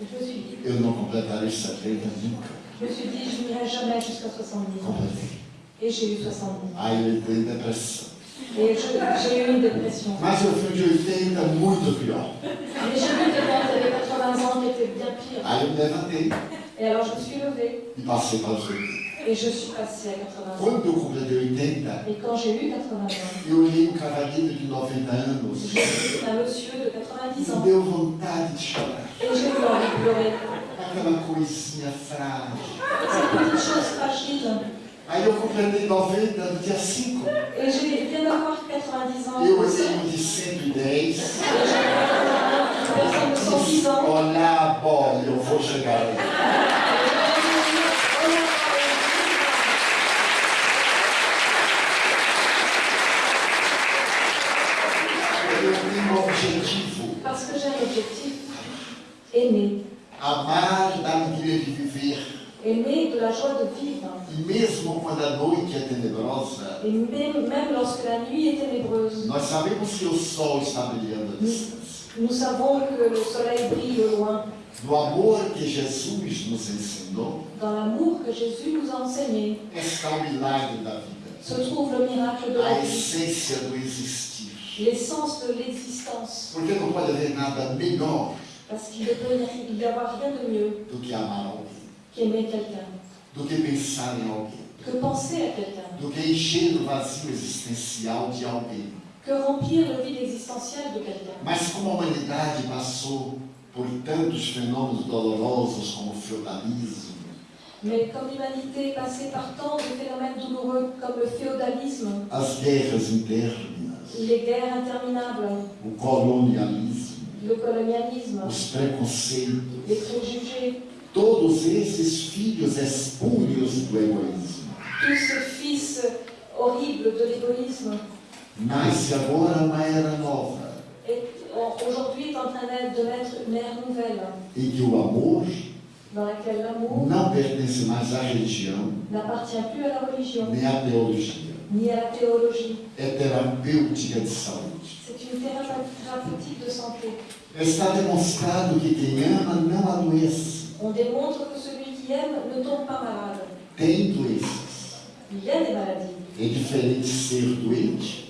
Et je me suis dit,
eu não completarei 70 nunca.
je me suis dit, je n'irai jamais jusqu'à 70 ans.
Completei.
Et j'ai eu 70 ans.
Aí eu entrei em depressão.
Et j'ai eu une dépression.
Mas eu fui de 80 muito pior.
Mais j'ai vu quelqu'un qui avait 80 ans qui était bien pire.
Aí eu me levantei
Et alors je me suis levée
e passei para os 80.
et je suis passée à 80 ans.
Quando eu completei 80,
Et quand j'ai eu 80 ans,
eu olhei um cavalheiro de 90 anos
j'ai un monsieur de 90
e
ans.
deu vontade de chorar.
Et j'ai eu envie de pleurer.
Aquela coisinha frágil.
Cette petite chose fragile.
Aí eu completei 90 no dia 5.
Et j'ai viens d'avoir 90 ans.
Eu um de 110.
Et j'ai une personne de 110 ans.
Olha a bola, eu vou chegar aí. Eu tenho um objetivo.
Parce que j'ai un objectif. Aimer.
Amar da alegria de viver.
Aimer de la joie de vivre.
E mesmo quando a noite é tenebrosa,
Et même, même lorsque la nuit est ténébreuse,
nós sabemos que o sol está brilhando à distância.
nous savons que le soleil brille au loin.
Do amor que Jesus nos ensinou,
Dans l'amour que Jésus nous a enseigné,
está o milagre da vida.
se trouve le miracle de la
A
vie,
essência do existir.
l'essence de l'existence.
Porque não pode haver nada melhor
Parce qu'il ne peut y avoir rien de mieux
do que amar
qu'aimer quelqu'un,
do que pensar em alguém,
que penser à quelqu'un,
do que encher o vazio existencial de alguém.
que remplir le vide existentiel de quelqu'un.
Mas como a humanidade passou por tantos fenômenos dolorosos como o feudalismo,
Mais comme l'humanité est passée par tant de phénomènes douloureux comme le féodalisme,
as guerras internas,
les guerres interminables,
o colonialismo,
le colonialisme,
os preconceitos,
les préjugés,
todos esses filhos espúrios do egoísmo.
tout ce fils horrible de l'égoïsme
Nasce agora uma era nova,
aujourd'hui est en train de naître une ère nouvelle
em que o amor
dans laquelle l'amour
não pertence mais à religião,
n'appartient plus à la religion
nem à teologia.
ni à la théologie.
É terapêutica de saúde. Está demonstrado que quem ama não adoece.
On démontre que celui qui aime ne tombe pas malade.
Tem doenças.
Il a des maladies.
É diferente ser doente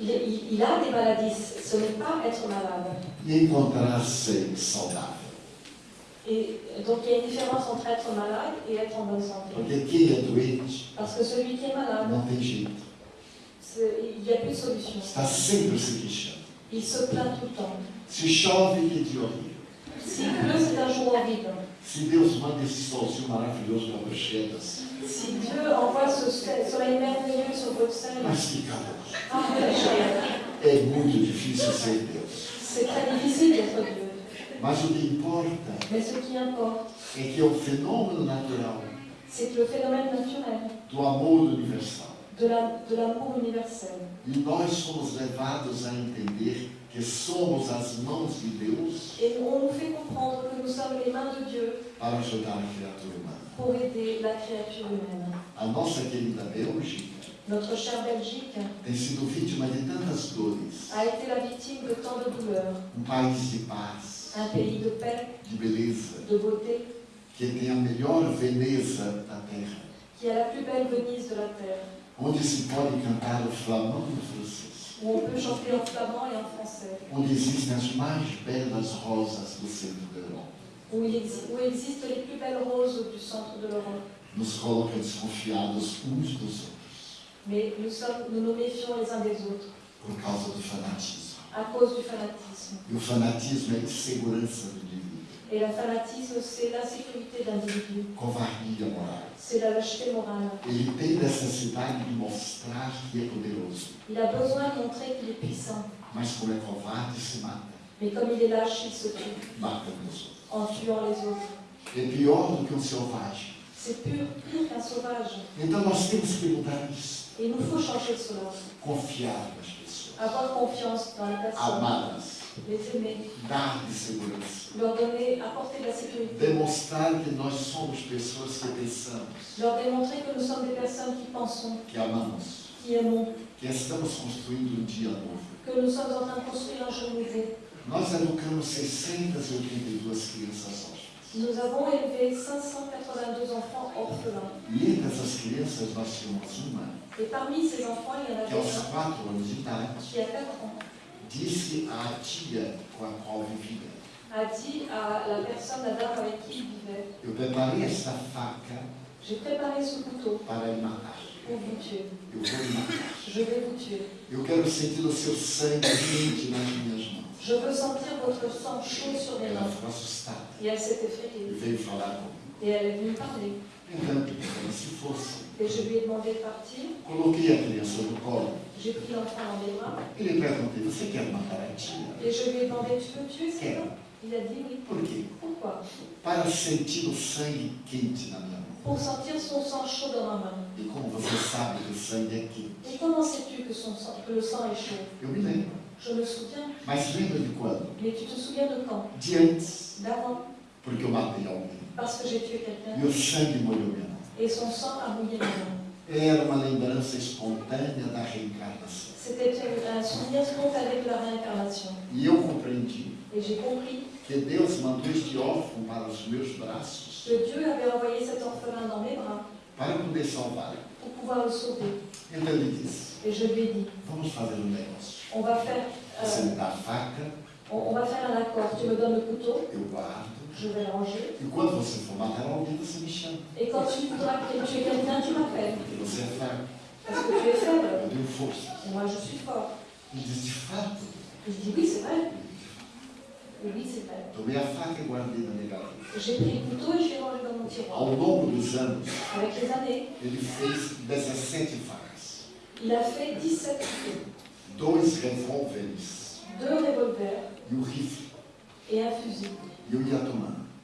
Il, il- il a des maladies. Ce n'est pas être malade.
e encontrar-se saudável.
Et donc il y a une différence entre être malade et être en bonne santé.
Porque quem é doente
Parce que celui qui est malade,
não tem jeito.
il n'y a plus de solution.
Está sempre se queixando.
Il se plaint tout le temps.
Se chove, que dia horrível.
S'il pleut, c'est un jour horrible.
Se Deus manda esse solzinho maravilhoso para Bruxelas,
Si Dieu envoie ce soleil merveilleux sur Bruxelles,
mas que calor.
ah.
É muito difícil ser Deus.
c'est très difficile d'être Dieu.
Mas o que importa
Mais ce qui importe,
é que é o fenômeno natural
c'est que le phénomène naturel
do amor universal.
de la- de l'amour universel.
E nós somos levados a entender que somos as mãos de Deus
Et on nous fait comprendre que nous sommes les mains de Dieu
para ajudar a criatura humana.
pour aider la créature humaine.
A nossa querida Bélgica
Notre chère Belgique
tem sido vítima de tantas dores.
a été la victime de tant de douleurs.
Um país de paz,
Un pays de paix,
de beleza,
de beauté,
que tem a melhor Veneza da terra,
qui a la plus belle Venise de la terre,
onde se pode cantar o flamão francês,
où on peut chanter en flamand et en français,
onde existem as mais belas rosas do centro da Europa.
où il, exi- où existent les plus belles roses du centre de l'Europe.
Nos coloca desconfiados uns dos outros,
Mais nous, sommes, nous nous méfions les uns des autres
por causa do fanatismo.
à cause du fanatisme.
E o fanatismo é insegurança do
Et le fanatisme, c'est l'insécurité d'individus,
covardia moral.
c'est la lâcheté morale. Il a besoin de montrer qu'il est puissant. Mais comme il est lâche, il se tue en tuant les autres.
É pior do que um selvagem.
C'est pire qu'un sauvage.
Então nós temos que mudar isso,
Et il nous faut changer cela.
confiar nas pessoas,
Avoir confiance dans les personnes,
amá-las,
les aimer,
dar de segurança,
leur donner, apporter de la sécurité,
demonstrar que nós somos pessoas que pensamos,
leur démontrer que nous sommes des personnes qui pensons,
que amamos,
qui aimons,
que estamos construindo um dia novo.
que nous sommes en train de construire un jour nouveau.
Nós educamos 682 crianças órfãs.
Nous avons élevé 582 enfants orphelins.
E entre essas crianças nós tínhamos uma
Et parmi ces enfants, il y en
que
avait
aos
un
4 anos de idade
qui a 4 ans,
disse à tia a qual vivia,
a dit à la personne, dame avec qui il vivait,
eu preparei esta faca
j'ai préparé ce couteau
para lhe matar.
pour vous tuer.
Eu vou lhe matar.
Je vais vous tuer.
Eu quero sentir o seu sangue quente nas minhas mãos.
Je veux sentir votre sang chaud sur mes
Ela
mains.
ficou assustada
Et elle s'est
e
effrayée.
veio falar comigo.
Et elle est venue parler. Et je lui ai demandé de partir. J'ai pris l'enfant dans
a tia?
Et je lui ai demandé, tu peux me tuer, bon Il a dit oui.
Por quê?
Pourquoi? Pour sentir son sang chaud dans ma main. Et comment sais-tu que, son sang, que le sang est chaud? Je me souviens. Mais tu te souviens de quand? D'avant.
porque eu matei alguém.
Parce que j'ai tué quelqu'un.
E o sangue molhou minha mão.
Et son sang a mouillé ma main.
Era uma lembrança espontânea da reencarnação.
C'était un souvenir spontané de la réincarnation.
E eu compreendi
Et j'ai compris
que Deus mandou este órfão para os meus braços
que Dieu avait envoyé cet orphelin dans mes bras
para poder salvá-lo.
pour pouvoir le sauver.
Então ele disse:
Et je lui ai dit,
Vamos fazer um negócio.
on va faire,
Você
euh,
me dá a faca,
on, on va faire un accord. Tu me donnes le couteau,
eu guardo.
Je vais le ranger.
E quando você for matar alguém, você me chama.
Et quand tu voudras que tu es quelqu'un, tu m'appelles.
Porque você é fraco.
Parce que tu es faible.
Eu tenho força.
Et moi, je suis fort.
Ele disse: De fato.
Et je dis, oui, c'est vrai. Et oui, c'est vrai.
Tomei a faca e guardei na minha gaveta.
J'ai pris le couteau et je l'ai rangé dans mon tiroir.
Ao longo dos anos,
Avec les années,
ele fez 17 facas,
il a fait 17 couteaux,
dois revólveres
deux revolvers
e o rifle.
et un fusil.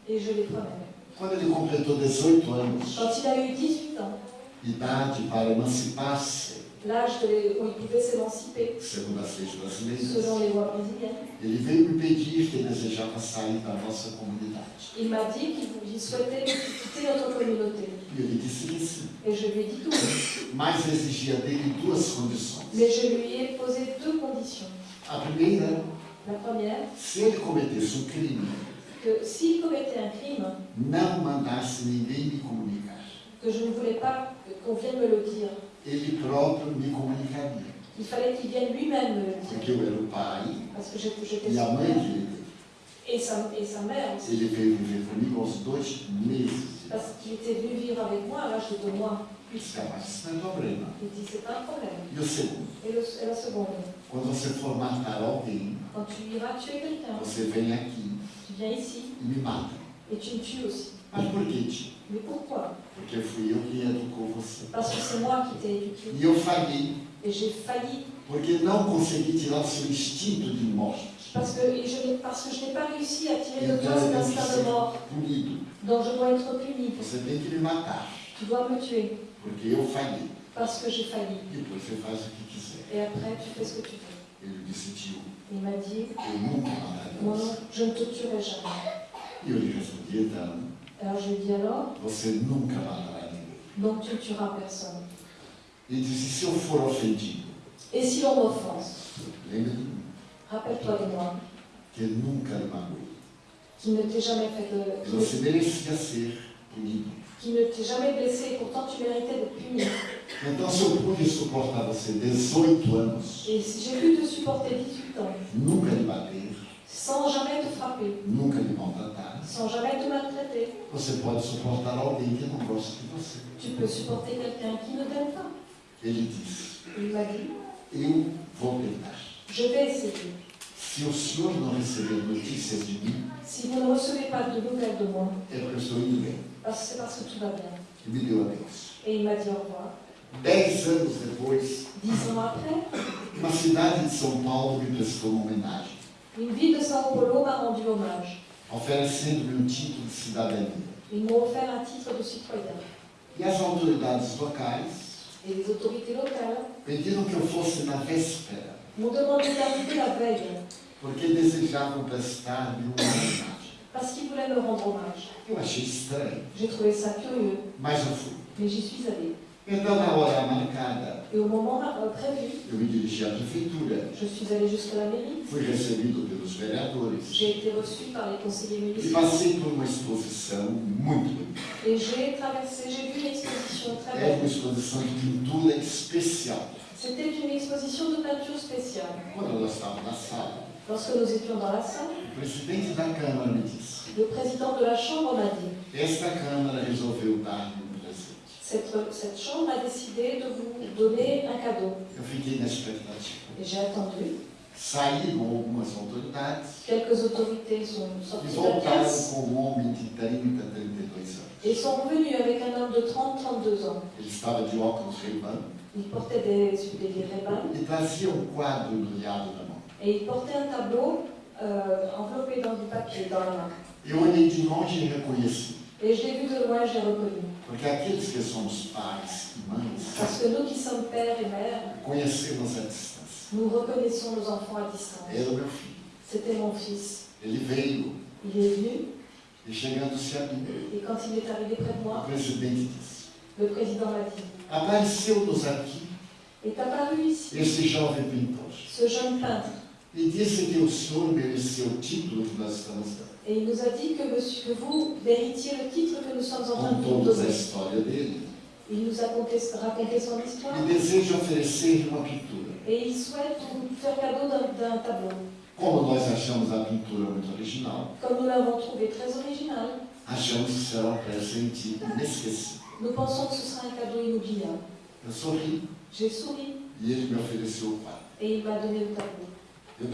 Et je les prenais.
Quando ele completou 18 anos,
Quand il a eu 18 ans,
idade para emancipar-se,
l'âge de- où il pouvait s'émanciper,
segundo as leis brasileiras,
selon les lois brésiliennes,
ele veio me pedir que desejava sair da nossa comunidade.
il m'a dit qu'il vou- il souhaitait quitter notre communauté.
E ele disse que sim,
Et je lui ai dit oui.
mas exigia dele duas condições.
Mais je lui ai posé deux conditions.
A primeira,
La première,
se ele cometesse um crime,
que s'il commettait un crime,
não mandasse ninguém me comunicar.
que je ne voulais pas qu'on vienne me le dire,
Ele próprio me comunicaria,
il fallait qu'il vienne lui-même me le dire.
porque eu era o pai
Parce que j'étais
e a mãe dele.
et sa, et sa mère aussi.
Ele veio viver comigo aos dois meses.
Parce qu'il était venu vivre avec moi à l'âge de deux mois.
Disse, isso não é problema?
Il dit c'est pas un problème.
E o segundo,
Et, le- et la seconde,
quando você for matar alguém,
quand tu iras tuer quelqu'un,
você vem aqui
tu viens ici
e me mata.
et tu me tues aussi.
Mas por que, tio?
Mais pourquoi?
Porque fui eu que educou você.
Parce que c'est moi qui t'ai éduqué.
E eu falhei,
Et j'ai failli.
porque não consegui tirar o seu instinto de morte.
Parce que, et je n'ai- parce que je n'ai pas réussi à tirer de toi cet instinct de mort.
punido.
Donc je dois être puni.
Você tem que me matar,
Tu dois me tuer.
porque eu falhei.
Parce que j'ai failli.
E depois você faz o que quiser.
Et après, tu fais ce que tu veux.
Ele disse, tio,
Il m'a dit, moi, je ne te tuerai jamais. Alors je lui alors,
nunca matará ninguém.
donc tu ne tueras personne. Et si l'on m'offense, rappelle-toi de moi, qui ne t'ai jamais fait de. Qui ne- qui t'ai jamais blessé, et pourtant tu méritais d'être puni.
Então, se eu pude suportar você 18 anos,
Et si j'ai pu te supporter 18 ans,
nunca lhe bater,
sans jamais te frapper,
nunca lhe maltratar,
sans jamais te maltraiter,
você pode suportar alguém que não gosta de você.
tu peux supporter quelqu'un qui ne t'aime pas.
Ele disse,
Il m'a dit,
eu vou tentar.
je vais essayer.
Se o senhor não receber notícias de mim,
Si vous ne recevez pas de nouvelles de moi,
é porque eu estou indo bem.
parce que c'est parce que tout va bien.
Me deu adeus.
Et il m'a dit au revoir.
Dez anos depois, uma cidade de São Paulo me prestou uma homenagem,
une ville de Sao Paulo m'a rendu hommage.
oferecendo-me um título de cidadania.
Ils m'ont offert un titre de citoyen.
E as autoridades locais
Et les autorités locales
pediram que eu fosse na véspera,
m'ont demandé d'arriver la veille,
porque desejavam prestar-me uma homenagem.
parce qu'ils voulaient me rendre hommage.
Eu achei estranho,
J'ai trouvé ça curieux,
mas eu fui.
mais j'y suis allée. Et au moment euh, prévu,
eu me dirigi à prefeitura.
je suis allée jusqu'à la mairie.
Fui recebido pelos vereadores
J'ai été reçue par les conseillers
e
municipaux.
passei por uma exposição muito bonita.
Et j'ai traversé, j'ai vu une exposition très belle.
exposição de pintura especial.
C'était une exposition de peinture spéciale.
Quando nós estávamos na sala,
Lorsque nous étions dans la salle,
o presidente da Câmara me disse:
le président de la Chambre m'a dit
Esta Câmara.
Cette, cette Chambre a décidé de vous donner un cadeau. Et j'ai attendu.
Saíram algumas autoridades
Quelques autorités sont sorties de la
voltaram
pièce
com um homem de 30, 32 anos.
et sont revenus avec un homme de 30-32 ans.
Ele estava de óculos Ray-Ban
Il portait des, des, des Ray-Ban
e trazia um quadro embrulhado na mão.
et il portait un tableau euh, enveloppé dans du papier dans la main.
Eu olhei de longe e reconheci.
Et je l'ai vu de loin, j'ai reconnu.
Porque aqueles que somos pais e mães,
Parce que nous qui sommes pères et mères,
conhecemos a distância.
nous reconnaissons nos enfants à distance.
Era o meu filho.
C'était mon fils.
Ele veio
Il est venu
e chegando-se a mim,
et quand il est arrivé près de
o
moi,
presidente disse:
le président m'a dit
Apareceu-nos aqui
est apparu ici
esse jovem pintor
ce jeune peintre
e disse que o senhor mereceu o título que nós estamos dando.
Et il nous a dit que, monsieur, que vous méritiez le titre que nous sommes en train de vous donner.
história dele
Il nous a conté, raconté son histoire
e deseja oferecer uma pintura.
et il souhaite vous faire cadeau d'un tableau.
Como nós achamos a pintura muito original,
Comme nous l'avons trouvé très original,
achamos que será um presente inesquecível.
nous pensons que ce sera un cadeau inoubliable.
Eu sorri
J'ai souri
e ele me ofereceu o quadro.
et il m'a donné le tableau.
Eu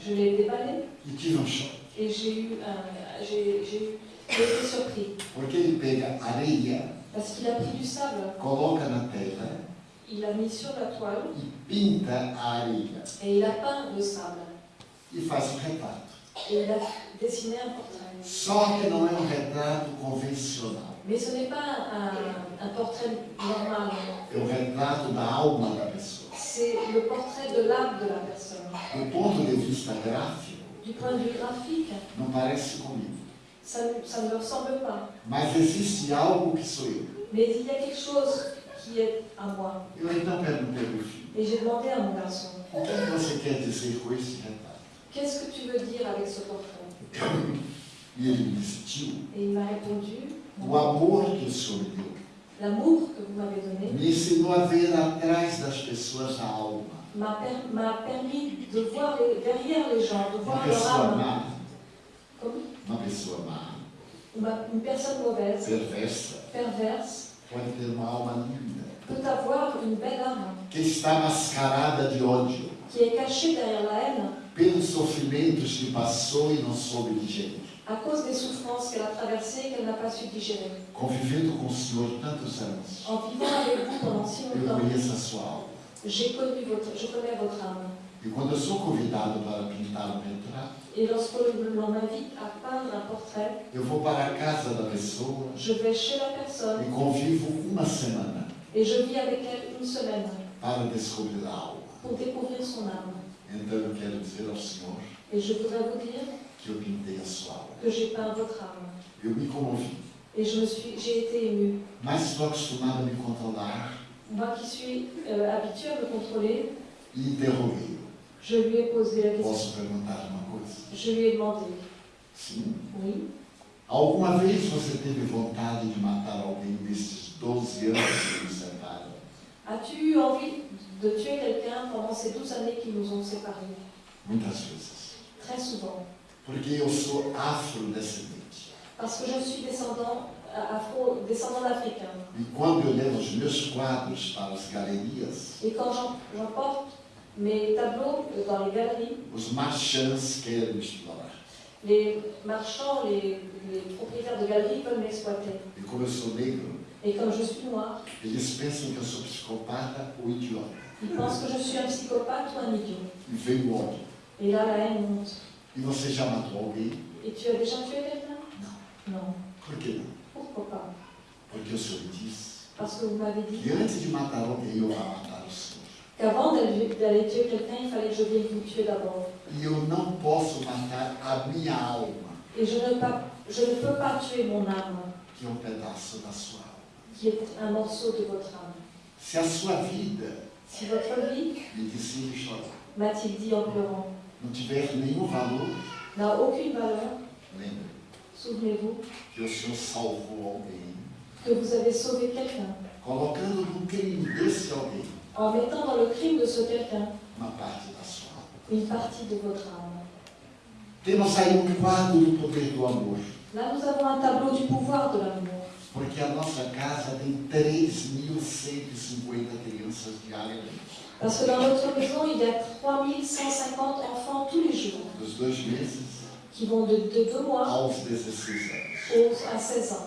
Je l'ai déballé
e tive um choque,
et j'ai eu un, j'ai, j'ai été surpris
porque ele pega areia,
parce qu'il a pris du sable,
coloca na tela
il l'a mis sur la toile
e pinta a areia
et il a peint le sable
e faz um retrato.
et il a dessiné un portrait.
Só que não é um retrato convencional,
Mais ce n'est pas un, un portrait normal,
é o retrato da alma da pessoa.
c'est le portrait de l'âme de la personne.
Do ponto de vista gráfico,
Du point de vue graphique,
não parece comigo,
ça, ne- ça ne me ressemble pas.
mas existe algo que sou eu.
Mais il y a quelque chose qui est à moi.
Eu então perguntei ao meu filho,
Et j'ai demandé à mon garçon,
o que é que você quer dizer com esse retrato?
qu'est-ce que tu veux dire avec ce portrait?
E ele me
Et il m'a répondu,
o amor que o senhor me deu
l'amour que vous m'avez donné
me ensinou a ver atrás das pessoas a alma.
M'a per- m'a permis de voir les- derrière les gens, de voir leur âme. Comme
Uma pessoa má,
uma- une personne mauvaise,
perversa,
perverse,
pode ter uma alma linda,
peut avoir une belle âme.
Que está mascarada de ódio,
qui est cachée derrière la haine.
Pelos sofrimentos que passou e não soube digerir.
à cause des souffrances qu'elle a traversées et qu'elle n'a pas su digérer.
Convivendo com o Senhor tantos anos,
En vivant avec vous pendant si
eu
longtemps,
conheço a sua alma.
J'ai connu votre, je connais votre âme.
E quando eu sou convidado para pintar um retrato,
Et lorsque l'on m'invite à peindre un portrait,
eu vou para a casa da pessoa
je vais chez la personne
e convivo uma semana
et je vis avec elle une semaine
para descobrir a alma.
pour découvrir son âme.
Então eu quero dizer ao Senhor
Et je voudrais vous dire
que eu pintei a sua alma.
que j'ai peint votre âme.
Eu me comovi,
Et je me suis, j'ai été émue.
mas estou acostumado a me controlar
Moi qui suis euh, habituée à me contrôler, je lui ai posé la question. Je lui ai demandé,
Sim.
oui,
Alguma vez você teve vontade de matar alguém desses 12 anos que nos separam?
as-tu eu envie de tuer quelqu'un pendant ces 12 années qui nous ont séparés?
Muitas vezes.
Très souvent.
Porque eu sou afrodescendente.
Parce que je suis descendant, afro, descendant d'Africains.
E quando eu levo os meus quadros para as galerias,
Et quand j'em- j'emporte mes tableaux dans les galeries,
os marchands querem explorar.
les marchands, les, les propriétaires de galeries peuvent m'exploiter.
E como eu sou negro,
Et comme je suis noire,
eles pensam que eu sou psicopata ou idiota.
ils pensent que je suis un psychopathe ou un idiot.
E vem o ódio.
Et là, la haine monte.
E você já matou alguém?
Et tu as déjà tué quelqu'un?
Não.
Non.
Por que não?
Pourquoi pas?
Porque
Parce que vous m'avez dit
que antes de matar alguém, eu vou matar o Senhor.
qu'avant d'aller tuer quelqu'un, il fallait que je vienne vous tuer d'abord.
E eu não posso matar a minha alma,
Et je ne, pas, je ne peux pas tuer mon âme,
que é um pedaço da sua alma.
qui est un morceau de votre âme.
Se a sua vida,
Si votre vie,
disse ele
m'a-t-il dit en pleurant,
não tiver nenhum valor,
n'a aucune valeur, souvenez-vous
que o Senhor salvou alguém,
que vous avez sauvé quelqu'un
colocando no crime desse alguém
en mettant dans le crime de ce quelqu'un
uma parte da sua alma.
une partie de votre âme.
Temos aí um quadro do poder do amor,
Là, nous avons un tableau du pouvoir de l'amour.
porque a nossa casa tem 3.150 crianças diariamente.
Parce que dans notre maison, il y a 3150 enfants tous les jours
Dos dois meses
qui vont de, de 2 mois
aos 16 anos.
aux- à 16 ans.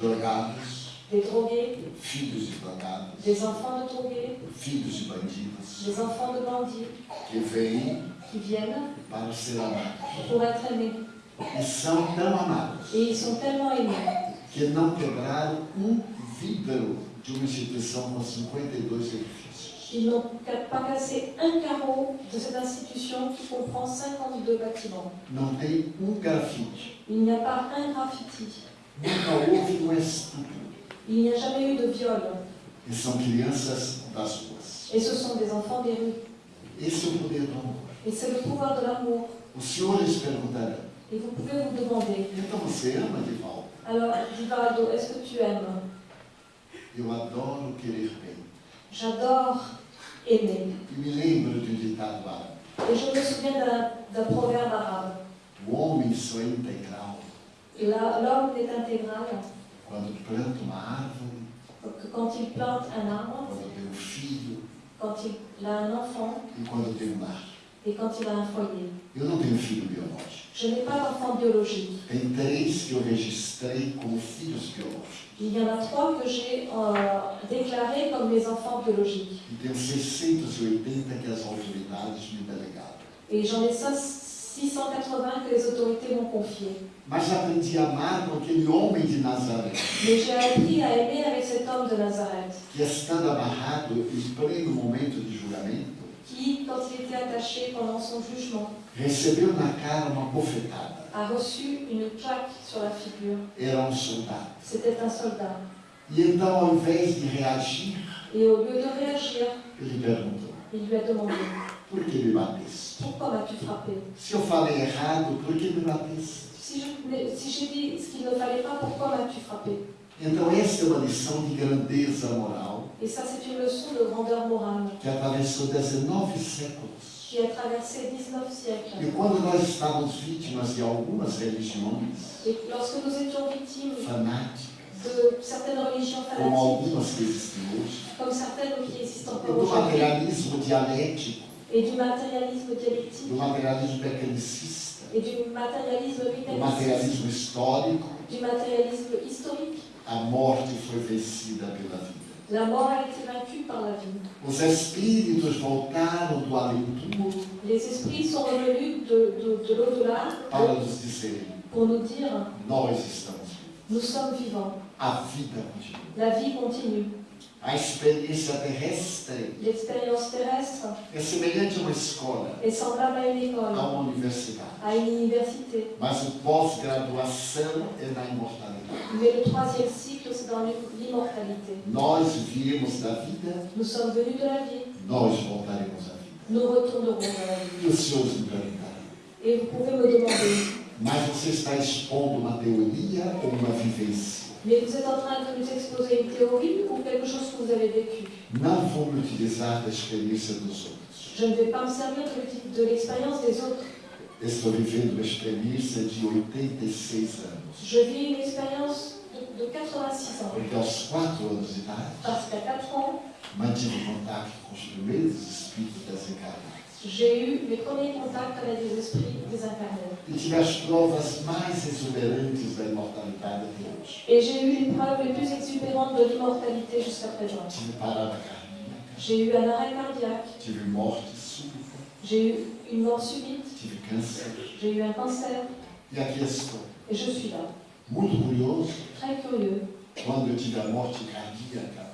Drogados,
Des drogués,
filhos de drogados,
des enfants de drogués,
filhos de bandidos,
des enfants de bandits
que vêm
qui viennent
para ser amados.
pour être aimés.
E são tão amados
Et ils sont tellement aimés
que não quebraram um vidro de uma instituição com 52 edifícios.
Qu'ils n'ont pas cassé un carreau de cette institution qui comprend 52 bâtiments.
Não tem um grafite.
Il n'y a pas un graffiti.
Nunca houve um estupro.
Il n'y a jamais eu de viol.
E são crianças das ruas.
Et ce sont des enfants des rues.
Esse é o poder do amor.
Et c'est le pouvoir de l'amour. Et vous pouvez vous demander,
então você ama de volta?
alors Divaldo, est-ce que tu aimes?
Eu adoro querer bem.
J'adore aimer.
Me lembro de um ditado árabe.
Et je me souviens d'un proverbe arabe.
O homem só é integral
L'homme est intégral
quando planta uma árvore,
quand il plante un arbre,
quando tem um filho
quand il a un enfant
e quando tem um lar.
et quand il a un foyer.
Eu não tenho filho biológico.
Je n'ai pas d'enfant biologique.
Tem três que eu registrei como filhos biológicos.
Il y en a trois que j'ai euh, déclarés comme mes enfants biologiques.
Tenho 680 que as autoridades me delegaram.
Et j'en ai ça 680 que les autorités m'ont confiés.
Mas aprendi a amar com aquele homem de Nazaré,
Mais j'ai appris à aimer avec cet homme de Nazareth,
que estando amarrado em pleno momento de julgamento,
qui, quand il était attaché pendant son jugement,
recebeu na cara uma bofetada.
a reçu une claque sur la figure.
Era um soldado.
C'était un soldat.
E então, ao invés de reagir,
Et au lieu de réagir,
ele perguntou:
il lui a demandé
Por que me bateste?
Pourquoi m'as-tu frappé?
Se eu falei errado, por que me bateste?
Si j'ai dit ce qu'il ne fallait pas, pourquoi m'as-tu frappé?
Então, essa é uma lição de grandeza moral
Et ça, c'est une leçon de grandeur morale
que atravessou 19 séculos
qui a traversé 19 siècles.
E quando nós estávamos vítimas de algumas religiões
Et lorsque nous étions victimes
fanáticas,
de certaines religions
como
fanatiques,
algumas que existem hoje,
comme certaines qui existent encore
do
aujourd'hui,
materialismo dialético,
et du matérialisme dialectique,
do materialismo mecanicista,
et du matérialisme
do
mécaniciste,
materialismo histórico,
du matérialisme historique,
a morte foi vencida pela vida.
La mort a été vaincue par la vie.
Os espíritos voltaram do além-túmulo
Les esprits sont revenus de, de, de l'au-delà
para nos dizerem:
pour nous dire
nós estamos
nous sommes vivants,
A vida continua.
la vie continue.
A experiência terrestre
L'expérience terrestre
é semelhante a uma escola,
est semblable à une
a
école,
uma universidade.
à une université.
Mas o pós-graduação é na imortalidade.
Mais le troisième cycle, c'est dans l'immortalité.
Nós viemos da vida,
Nous sommes venus de la vie,
nós voltaremos à vida.
nous retournerons dans la vie.
E os senhores me perguntaram,
Et vous pouvez me demander,
mas você está expondo uma teoria ou uma vivência?
Mais vous êtes en train de nous exposer une théorie ou quelque chose que vous avez vécu. Je ne vais pas me servir de, de l'expérience des autres.
Estou vivendo uma experiência de 86 anos.
Je vis une expérience de, de 86 ans.
Porque aos 4 anos de idade,
Parce qu'à 4 ans,
mantive contato com os primeiros espíritos desencarnados.
J'ai eu mes premiers contacts avec des esprits.
E tive as provas mais exuberantes da imortalidade até hoje.
Et j'ai eu les preuves les plus exubérantes de l'immortalité jusqu'à présent.
Tive parada cardíaca,
J'ai eu un arrêt cardiaque,
tive morte súbita,
j'ai eu une mort subite,
tive câncer.
j'ai eu un cancer,
E aqui estou,
et je suis là.
muito curioso,
Très curieux.
quando eu tive a morte cardíaca,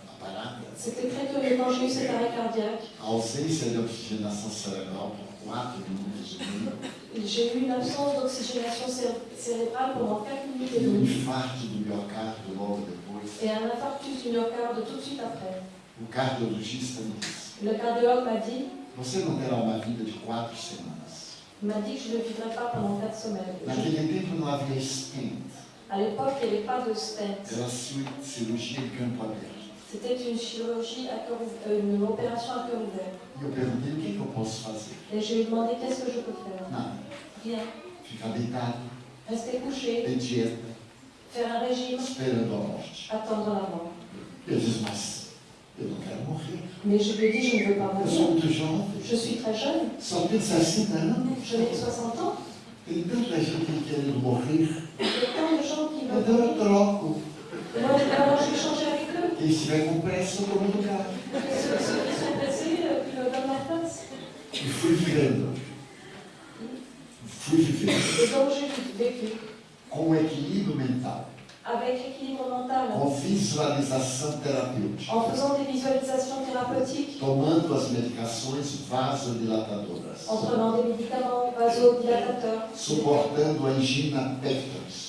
C'était quand j'ai eu cet arrêt cardiaque.
a ausência de oxigenação cerebral por 4 minutos meio,
J'ai eu une absence d'oxygénation cé- cérébrale pendant 4 minutes et demie. Et un infarctus du myocarde tout de suite après. Le cardiologue m'a dit,
você não terá uma vida de 4 semanas.
il m'a dit que je ne vivrais pas pendant 4 semaines. Je-
Naquele tempo não havia stent,
à l'époque, il n'y avait pas de stent.
era ci- cirurgia de campo aberto.
C'était une chirurgie à cœur ouvert, euh, une opération à cœur ouvert.
Posso.
Et je lui ai demandé qu'est-ce que je peux faire?
Nada.
Rien.
Ficar deitado,
Rester couché,
dieta,
faire un régime,
esperando a morte.
attendre la mort.
Eu disse, mas eu não quero morrer.
Mais je lui ai dit, je ne veux pas
Eu sou
mourir.
muito jovem,
Je suis très jeune,
só tenho 60 anos.
je n'ai que 60 ans.
Tem tanta gente querendo morrer.
Il y a tant de gens qui veulent
eu
mourir.
troco.
Moi,
estiver com pressa, eu tomo
la place.
E fui vivendo. Fui vivendo. Com equilíbrio mental.
avec l'équilibre mental,
Com visualização terapêutica.
en faisant des visualisations thérapeutiques,
Tomando as medicações vasodilatadoras.
en prenant des médicaments vasodilatateurs,
Suportando a angina pectoris.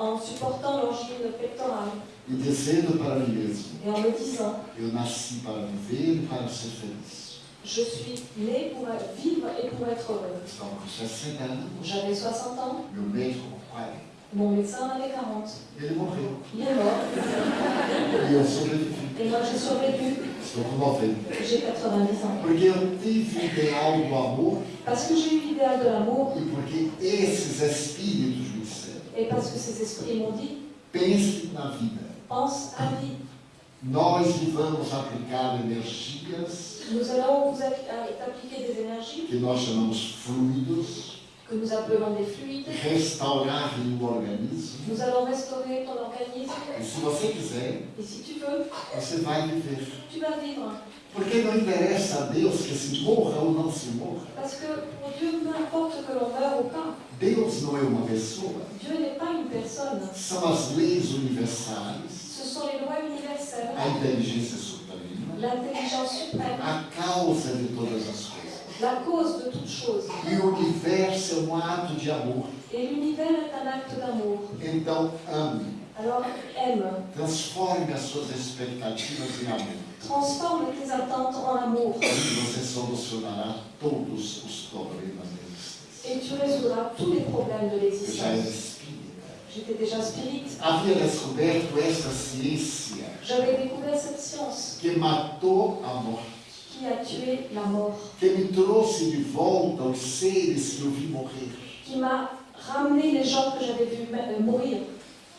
En supportant l'angine pectorale
E dizendo para mim mesmo,
et en me disant
eu nasci para viver e para ser feliz.
Je suis né pour vivre et pour être heureux.
Estava com 60 anos,
J'avais 60 ans,
meu médico com 40.
mon médecin avait 40.
Ele morreu.
Il est mort
E eu sobrevivi.
et moi j'ai survécu.
Estou com 90.
J'ai 90 ans. Parce que j'ai eu l'idéal de l'amour
e
et parce que ces esprits m'ont dit
pense na vida.
pense à vie.
Nós vamos aplicar energias
Nous allons vous à- appliquer des énergies
que nós chamamos fluidos,
que nous appelons des fluides.
restaurar o organismo.
Nous allons restaurer ton organisme
E se você quiser,
et si tu veux,
você vai viver.
tu vas vivre.
Porque não interessa a Deus que se morra ou não se morra.
Parce que pour Dieu, peu importe que l'on meure ou pas,
Deus não é uma pessoa.
Dieu n'est pas une personne.
São as leis universais,
Ce sont les lois universelles,
a inteligência suprema,
l'intelligence suprême,
a causa de todas as coisas.
la cause de toute chose.
E o universo é um ato de amor.
Et l'univers est un acte d'amour.
Então, ame.
Alors aime,
Transforme as suas expectativas em amor.
transforme tes attentes en amour
E você solucionará todos os problemas.
Et tu résoudras tous les problèmes de l'existence. J'étais déjà spirit,
Havia descoberto esta ciência
j'avais découvert cette science
que matou a morte,
qui a tué la mort,
que me trouxe de volta os seres que eu vi morrer.
qui m'a ramené les gens que j'avais vus me- euh, mourir.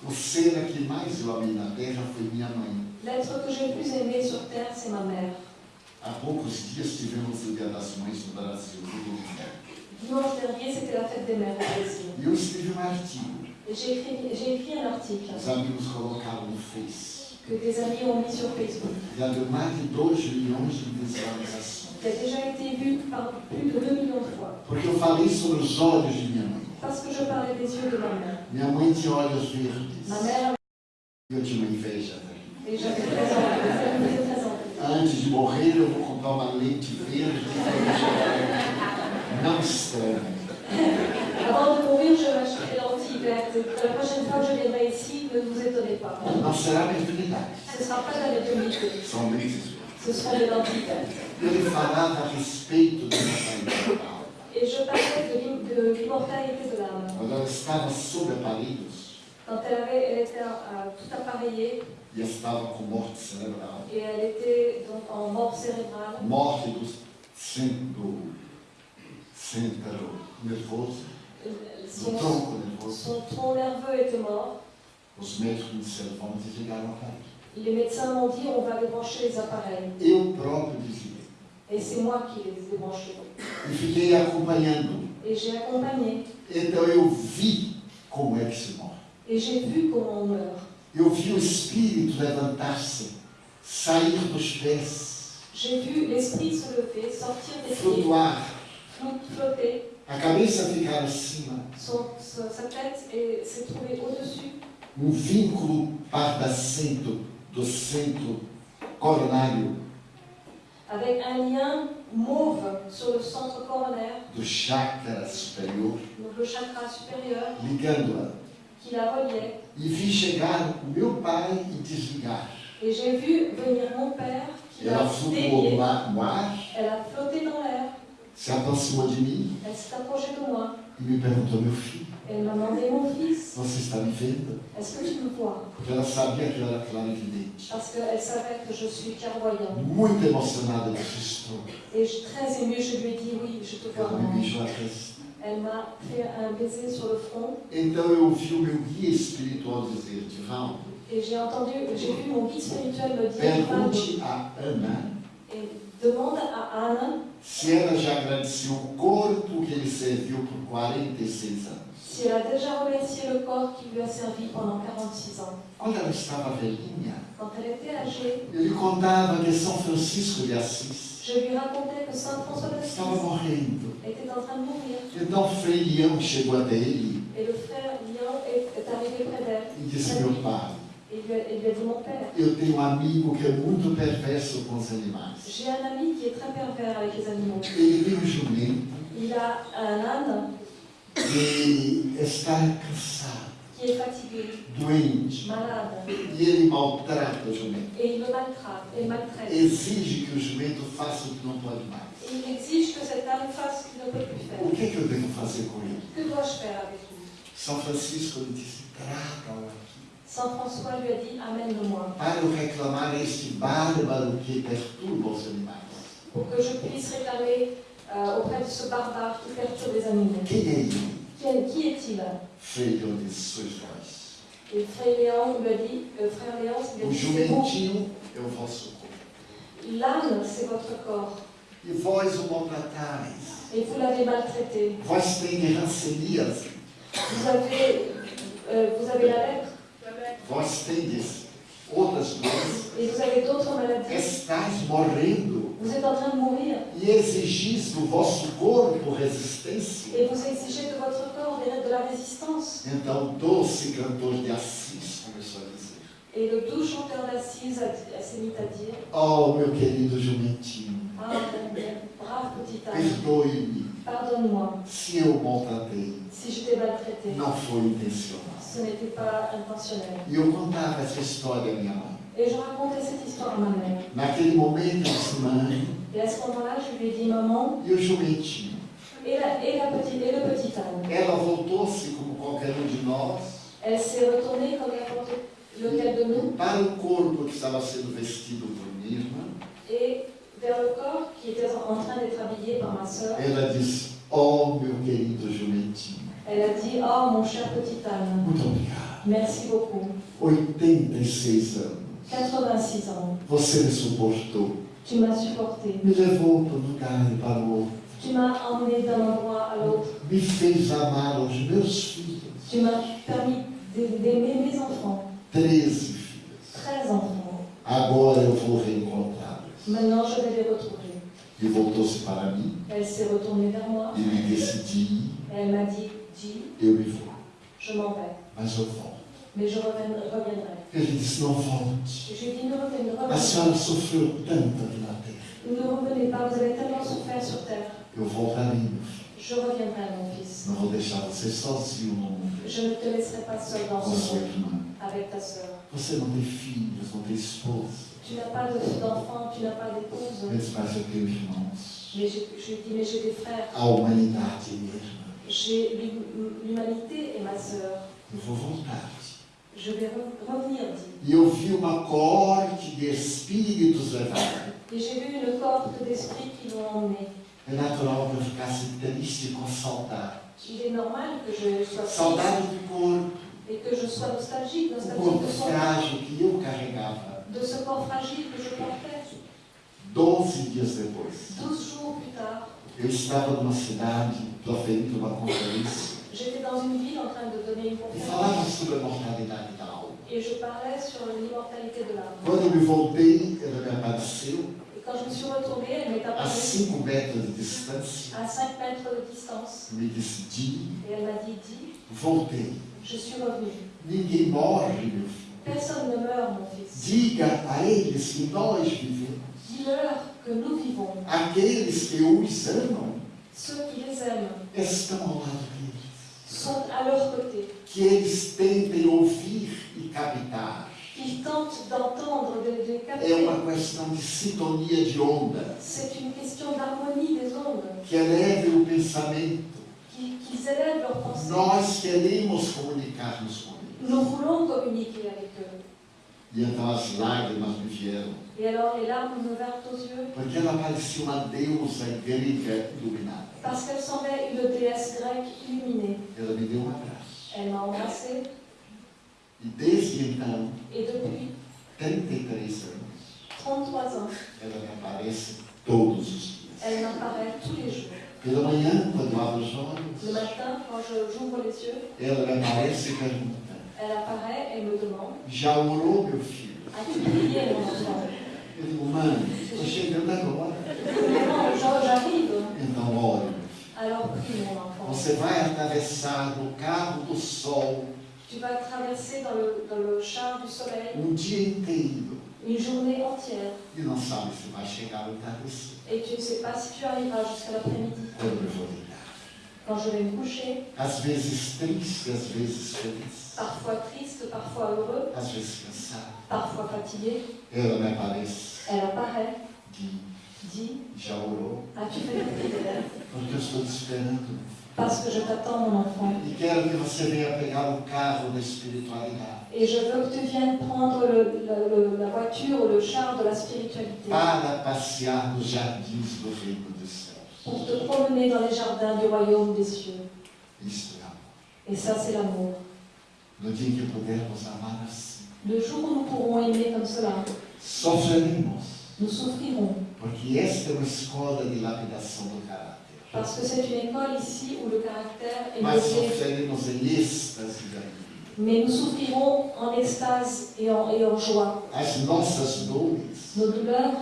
O ser a que mais eu amei na terra foi minha mãe.
L'être que j'ai le plus aimé sur terre, c'est ma mère.
Há poucos dias tivemos o Dia das Mães no Brasil, no domingo.
Dimanche dernier, c'était la fête des mères
eu escrevi um artigo.
J'ai écrit, j'ai écrit un article
Os amigos colocaram no Face.
que des amis ont mis sur Facebook,
Já deu mais de 2 milhões de visualizações.
qui a déjà été vu par plus de 2 millions de fois.
Porque eu falei sobre os olhos de minha mãe.
Parce que je parlais des yeux de ma mère.
Minha mãe tinha olhos verdes.
Ma mère,
eu tinha uma inveja dela.
et j'avais très envie, très envie.
Antes de morrer, eu vou comprar uma lente verde. Estranho.
Avant de mourir, je vertes. Et La prochaine fois que je viendrai ici, ne vous étonnez pas.
Não será mediunidade.
Ce ne sera pas de la
São lentes verdes.
ce seront des lentilles vertes.
Ele falava a respeito da mortalidade.
Et je parlais de l'im- de l'immortalité de l'âme.
Quando ela estava sob aparelhos
Quand elle, avait, elle était euh, tout appareillée
e estava com morte cerebral,
et elle était donc en mort cérébrale,
morte do centro, centro
son,
nervoso,
son tronc nerveux était mort.
os médicos disseram, vamos desligar o aparelho.
Les médecins m'ont dit on va débrancher les appareils.
Eu próprio desliguei.
Et c'est moi qui les ai débranchés.
E fiquei acompanhando.
Et j'ai accompagné.
Então eu vi como é que se morre.
Et j'ai vu comment on meurt.
Eu vi o espírito levantar-se, sair dos pés,
J'ai vu l'esprit se lever, sortir des pieds,
flutuar,
flotter.
a cabeça ficar acima,
Son- sa sa tête est- s'est trouvée au-dessus.
um vínculo pardacento do centro coronário,
avec un lien mauve sur le centre coronaire,
do chakra superior,
donc le chakra supérieur,
ligando-a.
qui la reliait.
E vi chegar meu pai e desligar.
Et j'ai vu venir mon père qui
Ela
l'a
flutuou
délié.
no ar, no ar,
Elle a flotté dans l'air.
Se aproximou de mim
Elle s'est approchée de moi.
e me perguntou, meu filho,
Elle m'a demandé mon fils,
você está me vendo?
est-ce que tu me vois
Porque ela sabia que eu era clarividente.
Parce qu'elle savait que je suis clairvoyant.
Muito emocionada, disse, estou.
Et je, très émue, je lui ai dit oui, je te vois
Ela me
vraiment.
beijou a testa.
Elle m'a fait un baiser sur le front
Então eu ouvi o meu guia espiritual dizer, Divaldo,
et j'ai entendu, j'ai vu mon guide spirituel me dire
pergunte a Ana
et demande à Anne
se ela já agradeceu o corpo que ele serviu por 46 anos.
si elle a déjà remercié le corps qui lui a servi pendant 46 ans.
Quando ela estava velhinha,
Quand elle était âgée,
ele contava que São Francisco de Assis
je lui racontais que Saint François
estava morrendo.
était en train de mourir.
Então Frei Leão chegou até ele
Et le frère Lyon est, est arrivé près d'elle.
e disse, meu pai,
Et il lui, a, il lui a dit Mon père,
eu tenho um amigo que é muito perverso com os animais.
j'ai un ami qui est très pervers avec les animaux.
Ele tem um jumento
Il a un âne
que está cansado,
qui est fatigué,
doente,
malade,
e ele maltrata o jumento.
et il le maltraite. Et maltraite.
Exige que o jumento faça o que não pode mais.
Et il exige que cet âne fasse ce qu'il ne peut plus faire.
O que, é que eu devo fazer com ele?
Que dois-je faire avec lui?
São Francisco disse: traga-o aqui.
Saint François lui a dit Amène-le-moi,
Para eu reclamar a este bárbaro que perturba os animais.
pour que je puisse réclamer euh, auprès de ce barbare qui perturbe les animaux.
Quem é ele?
Qui, est- qui est-il?
Frei Leão disse: sois vós.
Et frère Léon lui a dit, euh, frère Léon,
O
c'est
jumentinho é o vosso corpo.
L'âne, c'est votre corps.
E vós o maltratais.
Et vous l'avez maltraité.
Vós.
Vous avez, euh, vous avez la lèpre
Vós tendes outras doenças.
et vous avez d'autres maladies.
Estais morrendo.
Vous êtes en train de mourir
E exigis do vosso corpo resistência.
et vous exigez de votre corps de la résistance.
Então, o doce cantor de Assis começou a dizer:
Et le doux chanteur d'Assise a- a- s'est mis à dire
Oh, meu querido jumentinho,
Ah, mon brave petit âne,
perdoe-me
pardonne-moi
se eu o maltratei.
si je t'ai maltraité.
Não foi intencional.
Ce n'était pas intentionnel. Et je racontais cette histoire à ma mère.
Naquele momento, eu disse: Mãe,
Et à ce moment-là, je lui ai dit Maman,
jumentinho?
et, la, et, la petite, et le petit âne
Ela voltou-se, como qualquer um de nós,
Elle s'est retournée comme n'importe lequel de nous
para o corpo que estava sendo vestido por minha irmã,
et vers le corps qui était en train d'être habillé par ma sœur.
ela disse: Oh, meu querido jumentinho,
Elle a dit Oh mon cher petit âne,
muito obrigado.
merci beaucoup.
86 anos.
86 ans,
Você me suportou,
tu m'as supporté.
me levou para um lugar e para o outro,
Tu m'as emmené d'un endroit à l'autre.
me fez amar aos meus filhos.
Tu m'as permis d'a- d'aimer mes enfants.
13 filhos.
13 enfants.
Agora eu vou reencontrá-los.
Maintenant, je vais les retrouver.
E voltou-se para mim
Elle s'est retournée vers moi.
e me
Et elle m'a dit Dis,
me vou,
je m'en vais.
mas eu volto.
Mais je reviendrai.
Ele disse: Não volte.
Je dit Ne revenez, ne
A senhora
pas.
sofreu tanto na terra.
Ne revenez pas, vous avez tellement souffert sur terre.
Eu voltarei, meu filho.
Je reviendrai, mon fils.
Não vou deixar você sozinho no mundo
Je ne te laisserai pas seul dans
com
ce monde avec ta sœur.
Você não tem filhos, não tem esposa.
Tu n'as pas de- d'enfant, tu n'as pas d'épouse.
Mas eu tenho irmãos.
Mais je, je dit Mais j'ai des frères.
A humanidade é minha irmã.
J'ai l'humanité et ma sœur.
Eu vou voltar.
Je vais re- revenir, dit.
E eu vi uma corte de espíritos levar.
Et j'ai vu une cohorte d'esprits qui l'ont emmené.
É natural que eu ficasse triste com saudade.
Il est normal que je sois
Saudade do corpo,
et que je sois nostalgique, nostalgique
corpo
de,
frágil que eu carregava.
de ce corps fragile que je portais.
Doze dias depois,
Douze jours plus tard,
eu estava numa cidade proferindo uma conferência
j'étais dans une ville en train de donner une
e
conférence
falava sobre a mortalidade da alma.
et je parlais sur l'immortalité de l'âme.
Quando eu me voltei, ela me apareceu
Et quand je me suis retournée, elle m'est
a
apparue
5 metros de distância
à 5 mètres de distance
me
et elle m'a dit Dis,
voltei.
je suis revenue.
Ninguém morre, meu filho.
Personne ne meurt, mon fils.
Diga a eles que nós vivemos.
Dis-leur que nous vivons.
Aqueles que os amam
Ceux qui les aiment
estão ao lado deles.
sont à leur côté.
Que eles tentem ouvir e captar.
Qu'ils tentent d'entendre, de, de
É
capter.
uma questão de sintonia de onda.
C'est une question d'harmonie des ondes,
Que eleve o pensamento.
qui- qu'ils élèvent leurs pensées.
Nós queremos comunicar-nos com eles.
Nous voulons communiquer avec eux.
E então as lágrimas me vieram.
Et alors les larmes me vinrent aux yeux
Porque ela parecia uma deusa grega iluminada.
parce qu'elle semblait une déesse grecque illuminée.
Ela me deu um abraço.
Elle m'a
E desde então,
et depuis
33 anos,
33 ans,
ela me aparece todos os dias.
elle m'apparaît tous les jours.
Pela manhã, quando eu abro os
Le matin, quand j'ouvre les yeux,
ela me aparece e pergunta:
elle apparaît et me demande
Já orou, meu filho?
As-tu prié, mon enfant?
Então.
Alors prie, mon enfant.
Você vai atravessar no carro do sol
Tu vas traverser dans le, dans le char du soleil
um dia inteiro
une journée entière
e não sabe se vai chegar ao entardecer.
et tu ne sais pas si tu arriveras jusqu'à l'après-midi.
Quando eu vou ligar.
Quand je vais me coucher,
Às vezes triste, às vezes feliz,
parfois triste, parfois heureux,
às vezes cansado.
Parfois fatigué,
Ela me aparece
elle apparaît,
e
dit
já orou,
As-tu fait ta prière
porque eu estou te esperando.
Parce que je t'attends, mon enfant.
E quero que você venha pegar o carro da espiritualidade
Et je veux que tu viennes prendre le- le- le- la voiture ou le char de la spiritualité
para passear nos jardins do reino dos céus.
pour te promener dans les jardins du royaume des cieux.
Isto é amor.
Et ça, c'est l'amour.
No dia em que pudermos amar assim,
Le jour où nous pourrons aimer comme cela,
sofreremos,
nous souffrirons.
porque esta é uma escola de lapidação do caráter.
Parce que c'est une école ici où le caractère est
Mas
modelé.
sofreremos em êxtase de alegria.
Mais nous souffrirons en extase et en, et en joie.
As nossas dores
Nos douleurs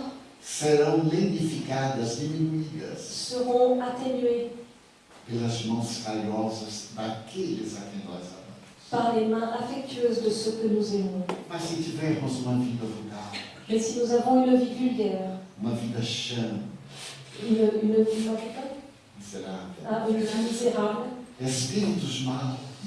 serão lenificadas, diminuídas
seront atténuées
pelas mãos calhosas daqueles a quem nós amamos.
Par les mains affectueuses de ceux que nous aimons. Mais si nous avons une vie vulgaire, une, une, vie- ah, une vie misérable,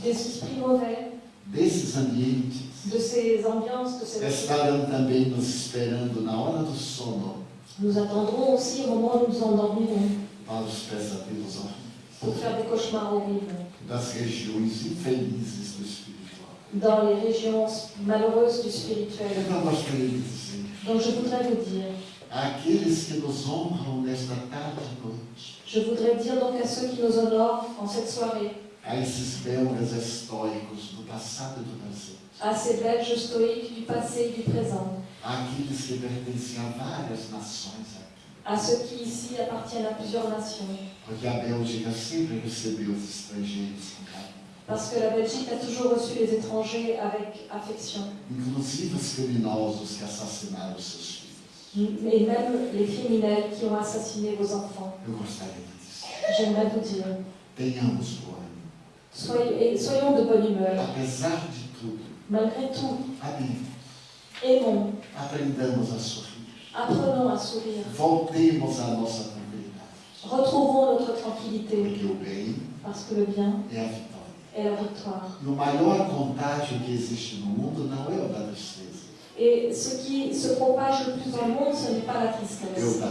des esprits mauvais,
desses ambientes
de ces ambiances, de ces
estarão também nos esperando na hora do sono.
Nous attendrons aussi au moment où nous endormirons
para os pesadelos horríveis
pour faire des cauchemars horribles
das regiões infelizes do espiritual.
dans les régions malheureuses du spirituel.
Então, nós queremos dizer,
Donc je voudrais vous dire,
àqueles que nos honram nesta tarde e noite,
Je voudrais dire donc à ceux qui nous honorent en cette soirée,
a esses belgas estoicos do passado e do presente,
à ces Belges stoïques du passé et du présent,
àqueles que pertencem a várias nações
à ceux qui ici appartiennent à plusieurs nations. Parce que la Belgique a toujours reçu les étrangers avec affection. Et même les criminels qui ont assassiné vos enfants. J'aimerais vous dire, soyez, soyons de bonne humeur. Malgré tout, aimons,
aprendamos
apprenons à sourire.
voltemos à nossa tranquilidade,
Retrouvons notre tranquillité,
porque o bem
parce que le bien
é a vitória.
est la victoire.
E o maior contágio que existe no mundo não é o da tristeza,
Et ce qui se propage le plus dans le monde, ce n'est pas la tristesse,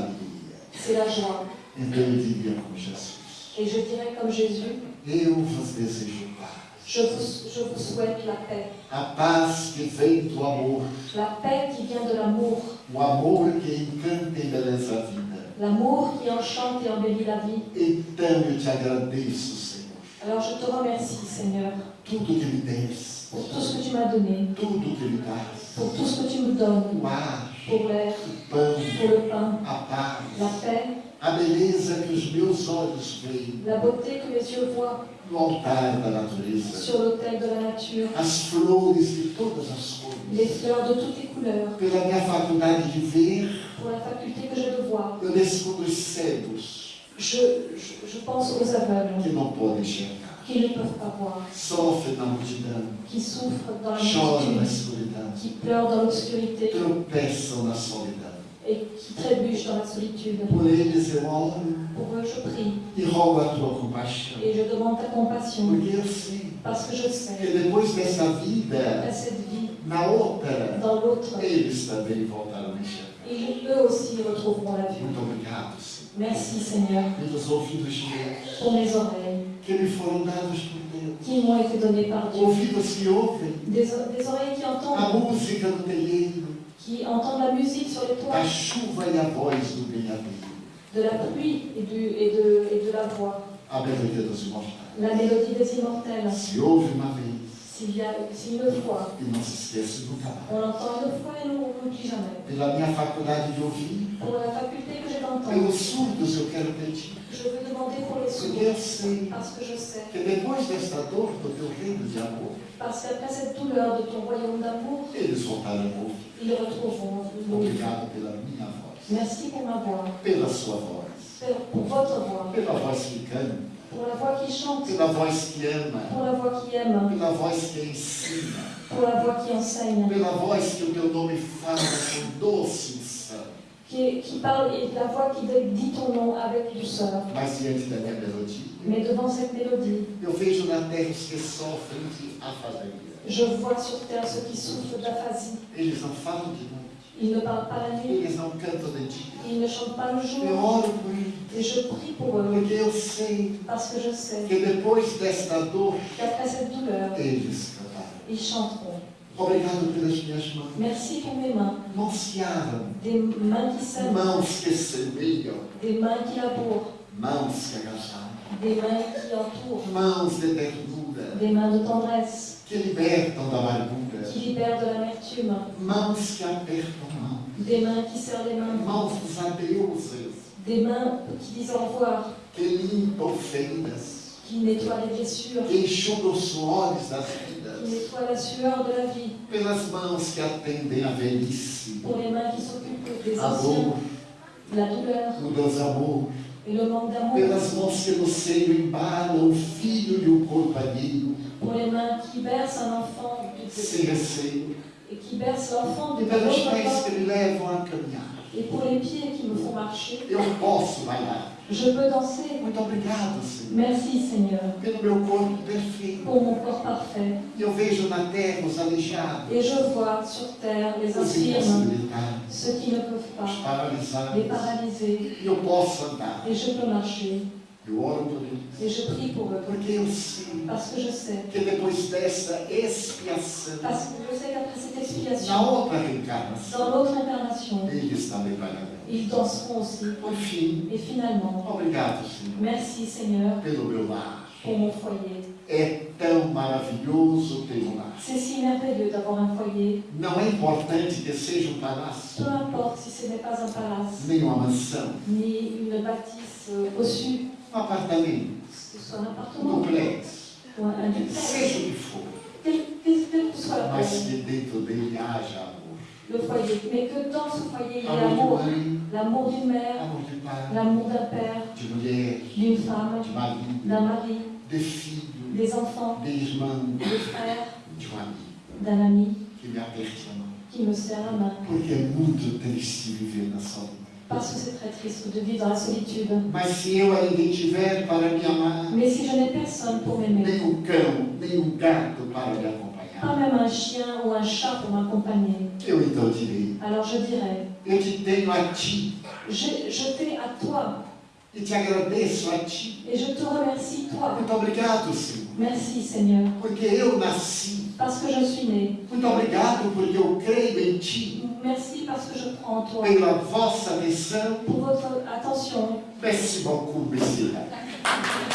c'est la joie.
Então eu diria como Jesus,
Et je dirais comme Jésus,
eu vos desejo paz.
Je vous, je vous souhaite la paix.
A paz que vem do amor,
La paix qui vient de l'amour.
o amor que encanta e embeleza a vida.
L'amour qui enchante et embellit la vie.
Então eu te agradeço, Senhor,
Alors je te remercie, Seigneur,
tudo que me des,
pour tout ce que tu m'as donné,
tudo que me das,
pour tout ce que tu me donnes,
o ar,
pour l'air,
o pão,
pour le pain,
a paz,
la paix,
a beleza que os meus olhos veem
la beauté que mes yeux voient
no altar da natureza,
sur l'autel de la nature,
as flores de todas as
les fleurs de toutes les couleurs,
pela minha faculdade de ver,
pour la faculté que j'ai de voir.
eu descubro os cegos
Je, je, je pense aux aveugles.
Que não podem enxergar,
qui ne peuvent pas voir, qui souffrent dans la qui pleurent dans l'obscurité.
Tropeçam na solidão.
Et qui trébuchent dans la solitude. Pour eux, je prie.
A
et je demande ta compassion. Parce que je sais
que depois dessa
qu'à
vida,
cette vie, dans l'autre,
a
eux aussi retrouveront la
Senhor,
Merci Seigneur. Pour mes oreilles.
Que me foram dados por Deus.
qui m'ont été données par Dieu.
Ouvidos que ouvem
Des, des oreilles qui
a
entendent,
música do terreiro,
qui entendent la musique sur les toits, de la pluie et, du, et, de, et de la voix,
a melodia dos imortais.
la mélodie des immortels. S'il y a si une fois,
mais.
on l'entend une fois et nous on n'oublie jamais. Pour la faculté que j'ai d'entendre, je veux demander pour les sourds, parce que je sais, parce qu'après cette douleur de ton royaume d'amour, ils retrouveront.
Voz,
Merci pour ma voix,
pela sua voz,
pour votre voix, pour la voix qui chante,
pela voz que ama,
pour la voix qui aime,
pela voz que ensina,
pour la voix qui enseigne,
pela voz que o teu nome fala com
qui, qui parle et la voix qui dit ton nom avec douceur.
Mas diante da minha melodia,
Mais devant cette mélodie,
eu vejo na terra os que sofrem de afasia.
je vois sur terre ceux qui souffrent d'aphasie.
Eles não falam de noite,
Ils ne parlent pas la nuit,
eles não cantam de dia.
ils ne chantent pas le
Eu
jour.
oro por eles,
Et je prie pour eux,
porque eu sei
parce que je sais.
Que depois desta dor,
qu'après cette douleur,
eles cantarão.
ils chanteront.
Obrigado pelas minhas mãos.
Merci pour mes mains,
Mãos que aram,
des mains qui sèment,
mãos que semeiam,
des mains qui labourent,
mãos que agacharam,
des mains qui entourent,
mãos de ternura,
des mains de tendresse,
que libertam da amargura,
qui libèrent de l'amertume,
mãos que apertam mão,
des mains qui serrent les mains,
mãos dos adeuses,
des mains qui disent au revoir,
que limpam feridas,
qui nettoient les blessures,
que enxugam os suores das
qui
vidas,
nettoient la sueur de la vie,
pelas mãos que atendem a velhice,
pour les mains qui s'occupent des anciens, la douleur.
O desamor,
le manque d'amour,
pelas mãos que no seio embalam o filho e o companheiro,
pour les mains qui bercent un enfant
sem receio,
et qui bercent l'enfant de
pelos
l'autre
pés
enfant,
que me levam a caminhar.
et pour les pieds qui me font marcher.
Eu posso bailar.
Je peux danser.
Muito obrigado, Senhor,
Merci Seigneur
pelo meu corpo perfeito.
pour mon corps parfait.
Eu vejo na terra os aleijados,
Et je vois sur terre les infirmes, ceux qui ne peuvent
os
pas, les paralysés,
eu posso andar.
et je peux marcher. Et je prie pour eux. Parce que je sais.
que depois dessa expiação,
Parce que je sais qu'après cette expiation, dans l'autre incarnation, ils danseront aussi. Et finalement,
obrigado, Senhor,
merci Seigneur
pelo meu lar.
pour mon foyer.
É tão maravilhoso ter um lar.
C'est si merveilleux d'avoir un foyer.
Não é importante que seja um palácio,
Peu importe si ce n'est pas un palace,
nem uma mansão,
ni une bâtisse euh, au-dessus,
um apartamento, um
appartement.
Duplex, seja o que for,
quel, quel- quel que soit la
mas
forme,
que dentro dele haja amor.
le foyer. Mais que dans ce foyer, il y ait
Amor
l'amour. L'amour d'une mère, l'amour d'un père, d'une femme, d'un mari,
de filho,
des enfants, des frères, d'un ami.
A
qui me serre la main.
Porque é muito triste viver na solidão.
Parce que c'est très triste de vivre dans la solitude.
Mas se eu ainda tiver para me amar,
Mais si je n'ai personne pour m'aimer,
nem um cão, nem um gato para me
pas
acompanhar,
même un chien ou un chat pour m'accompagner,
eu então direi:
alors je dirais,
Eu te tenho a ti
je, je t'ai à toi
e te agradeço a ti.
et je te remercie toi.
Muito obrigado, Senhor,
Merci Seigneur,
porque eu nasci.
Parce que je suis né.
Muito obrigado porque eu creio em ti.
Merci parce que je crois en toi.
Pela vossa
Pour votre attention,
péssima publicidade.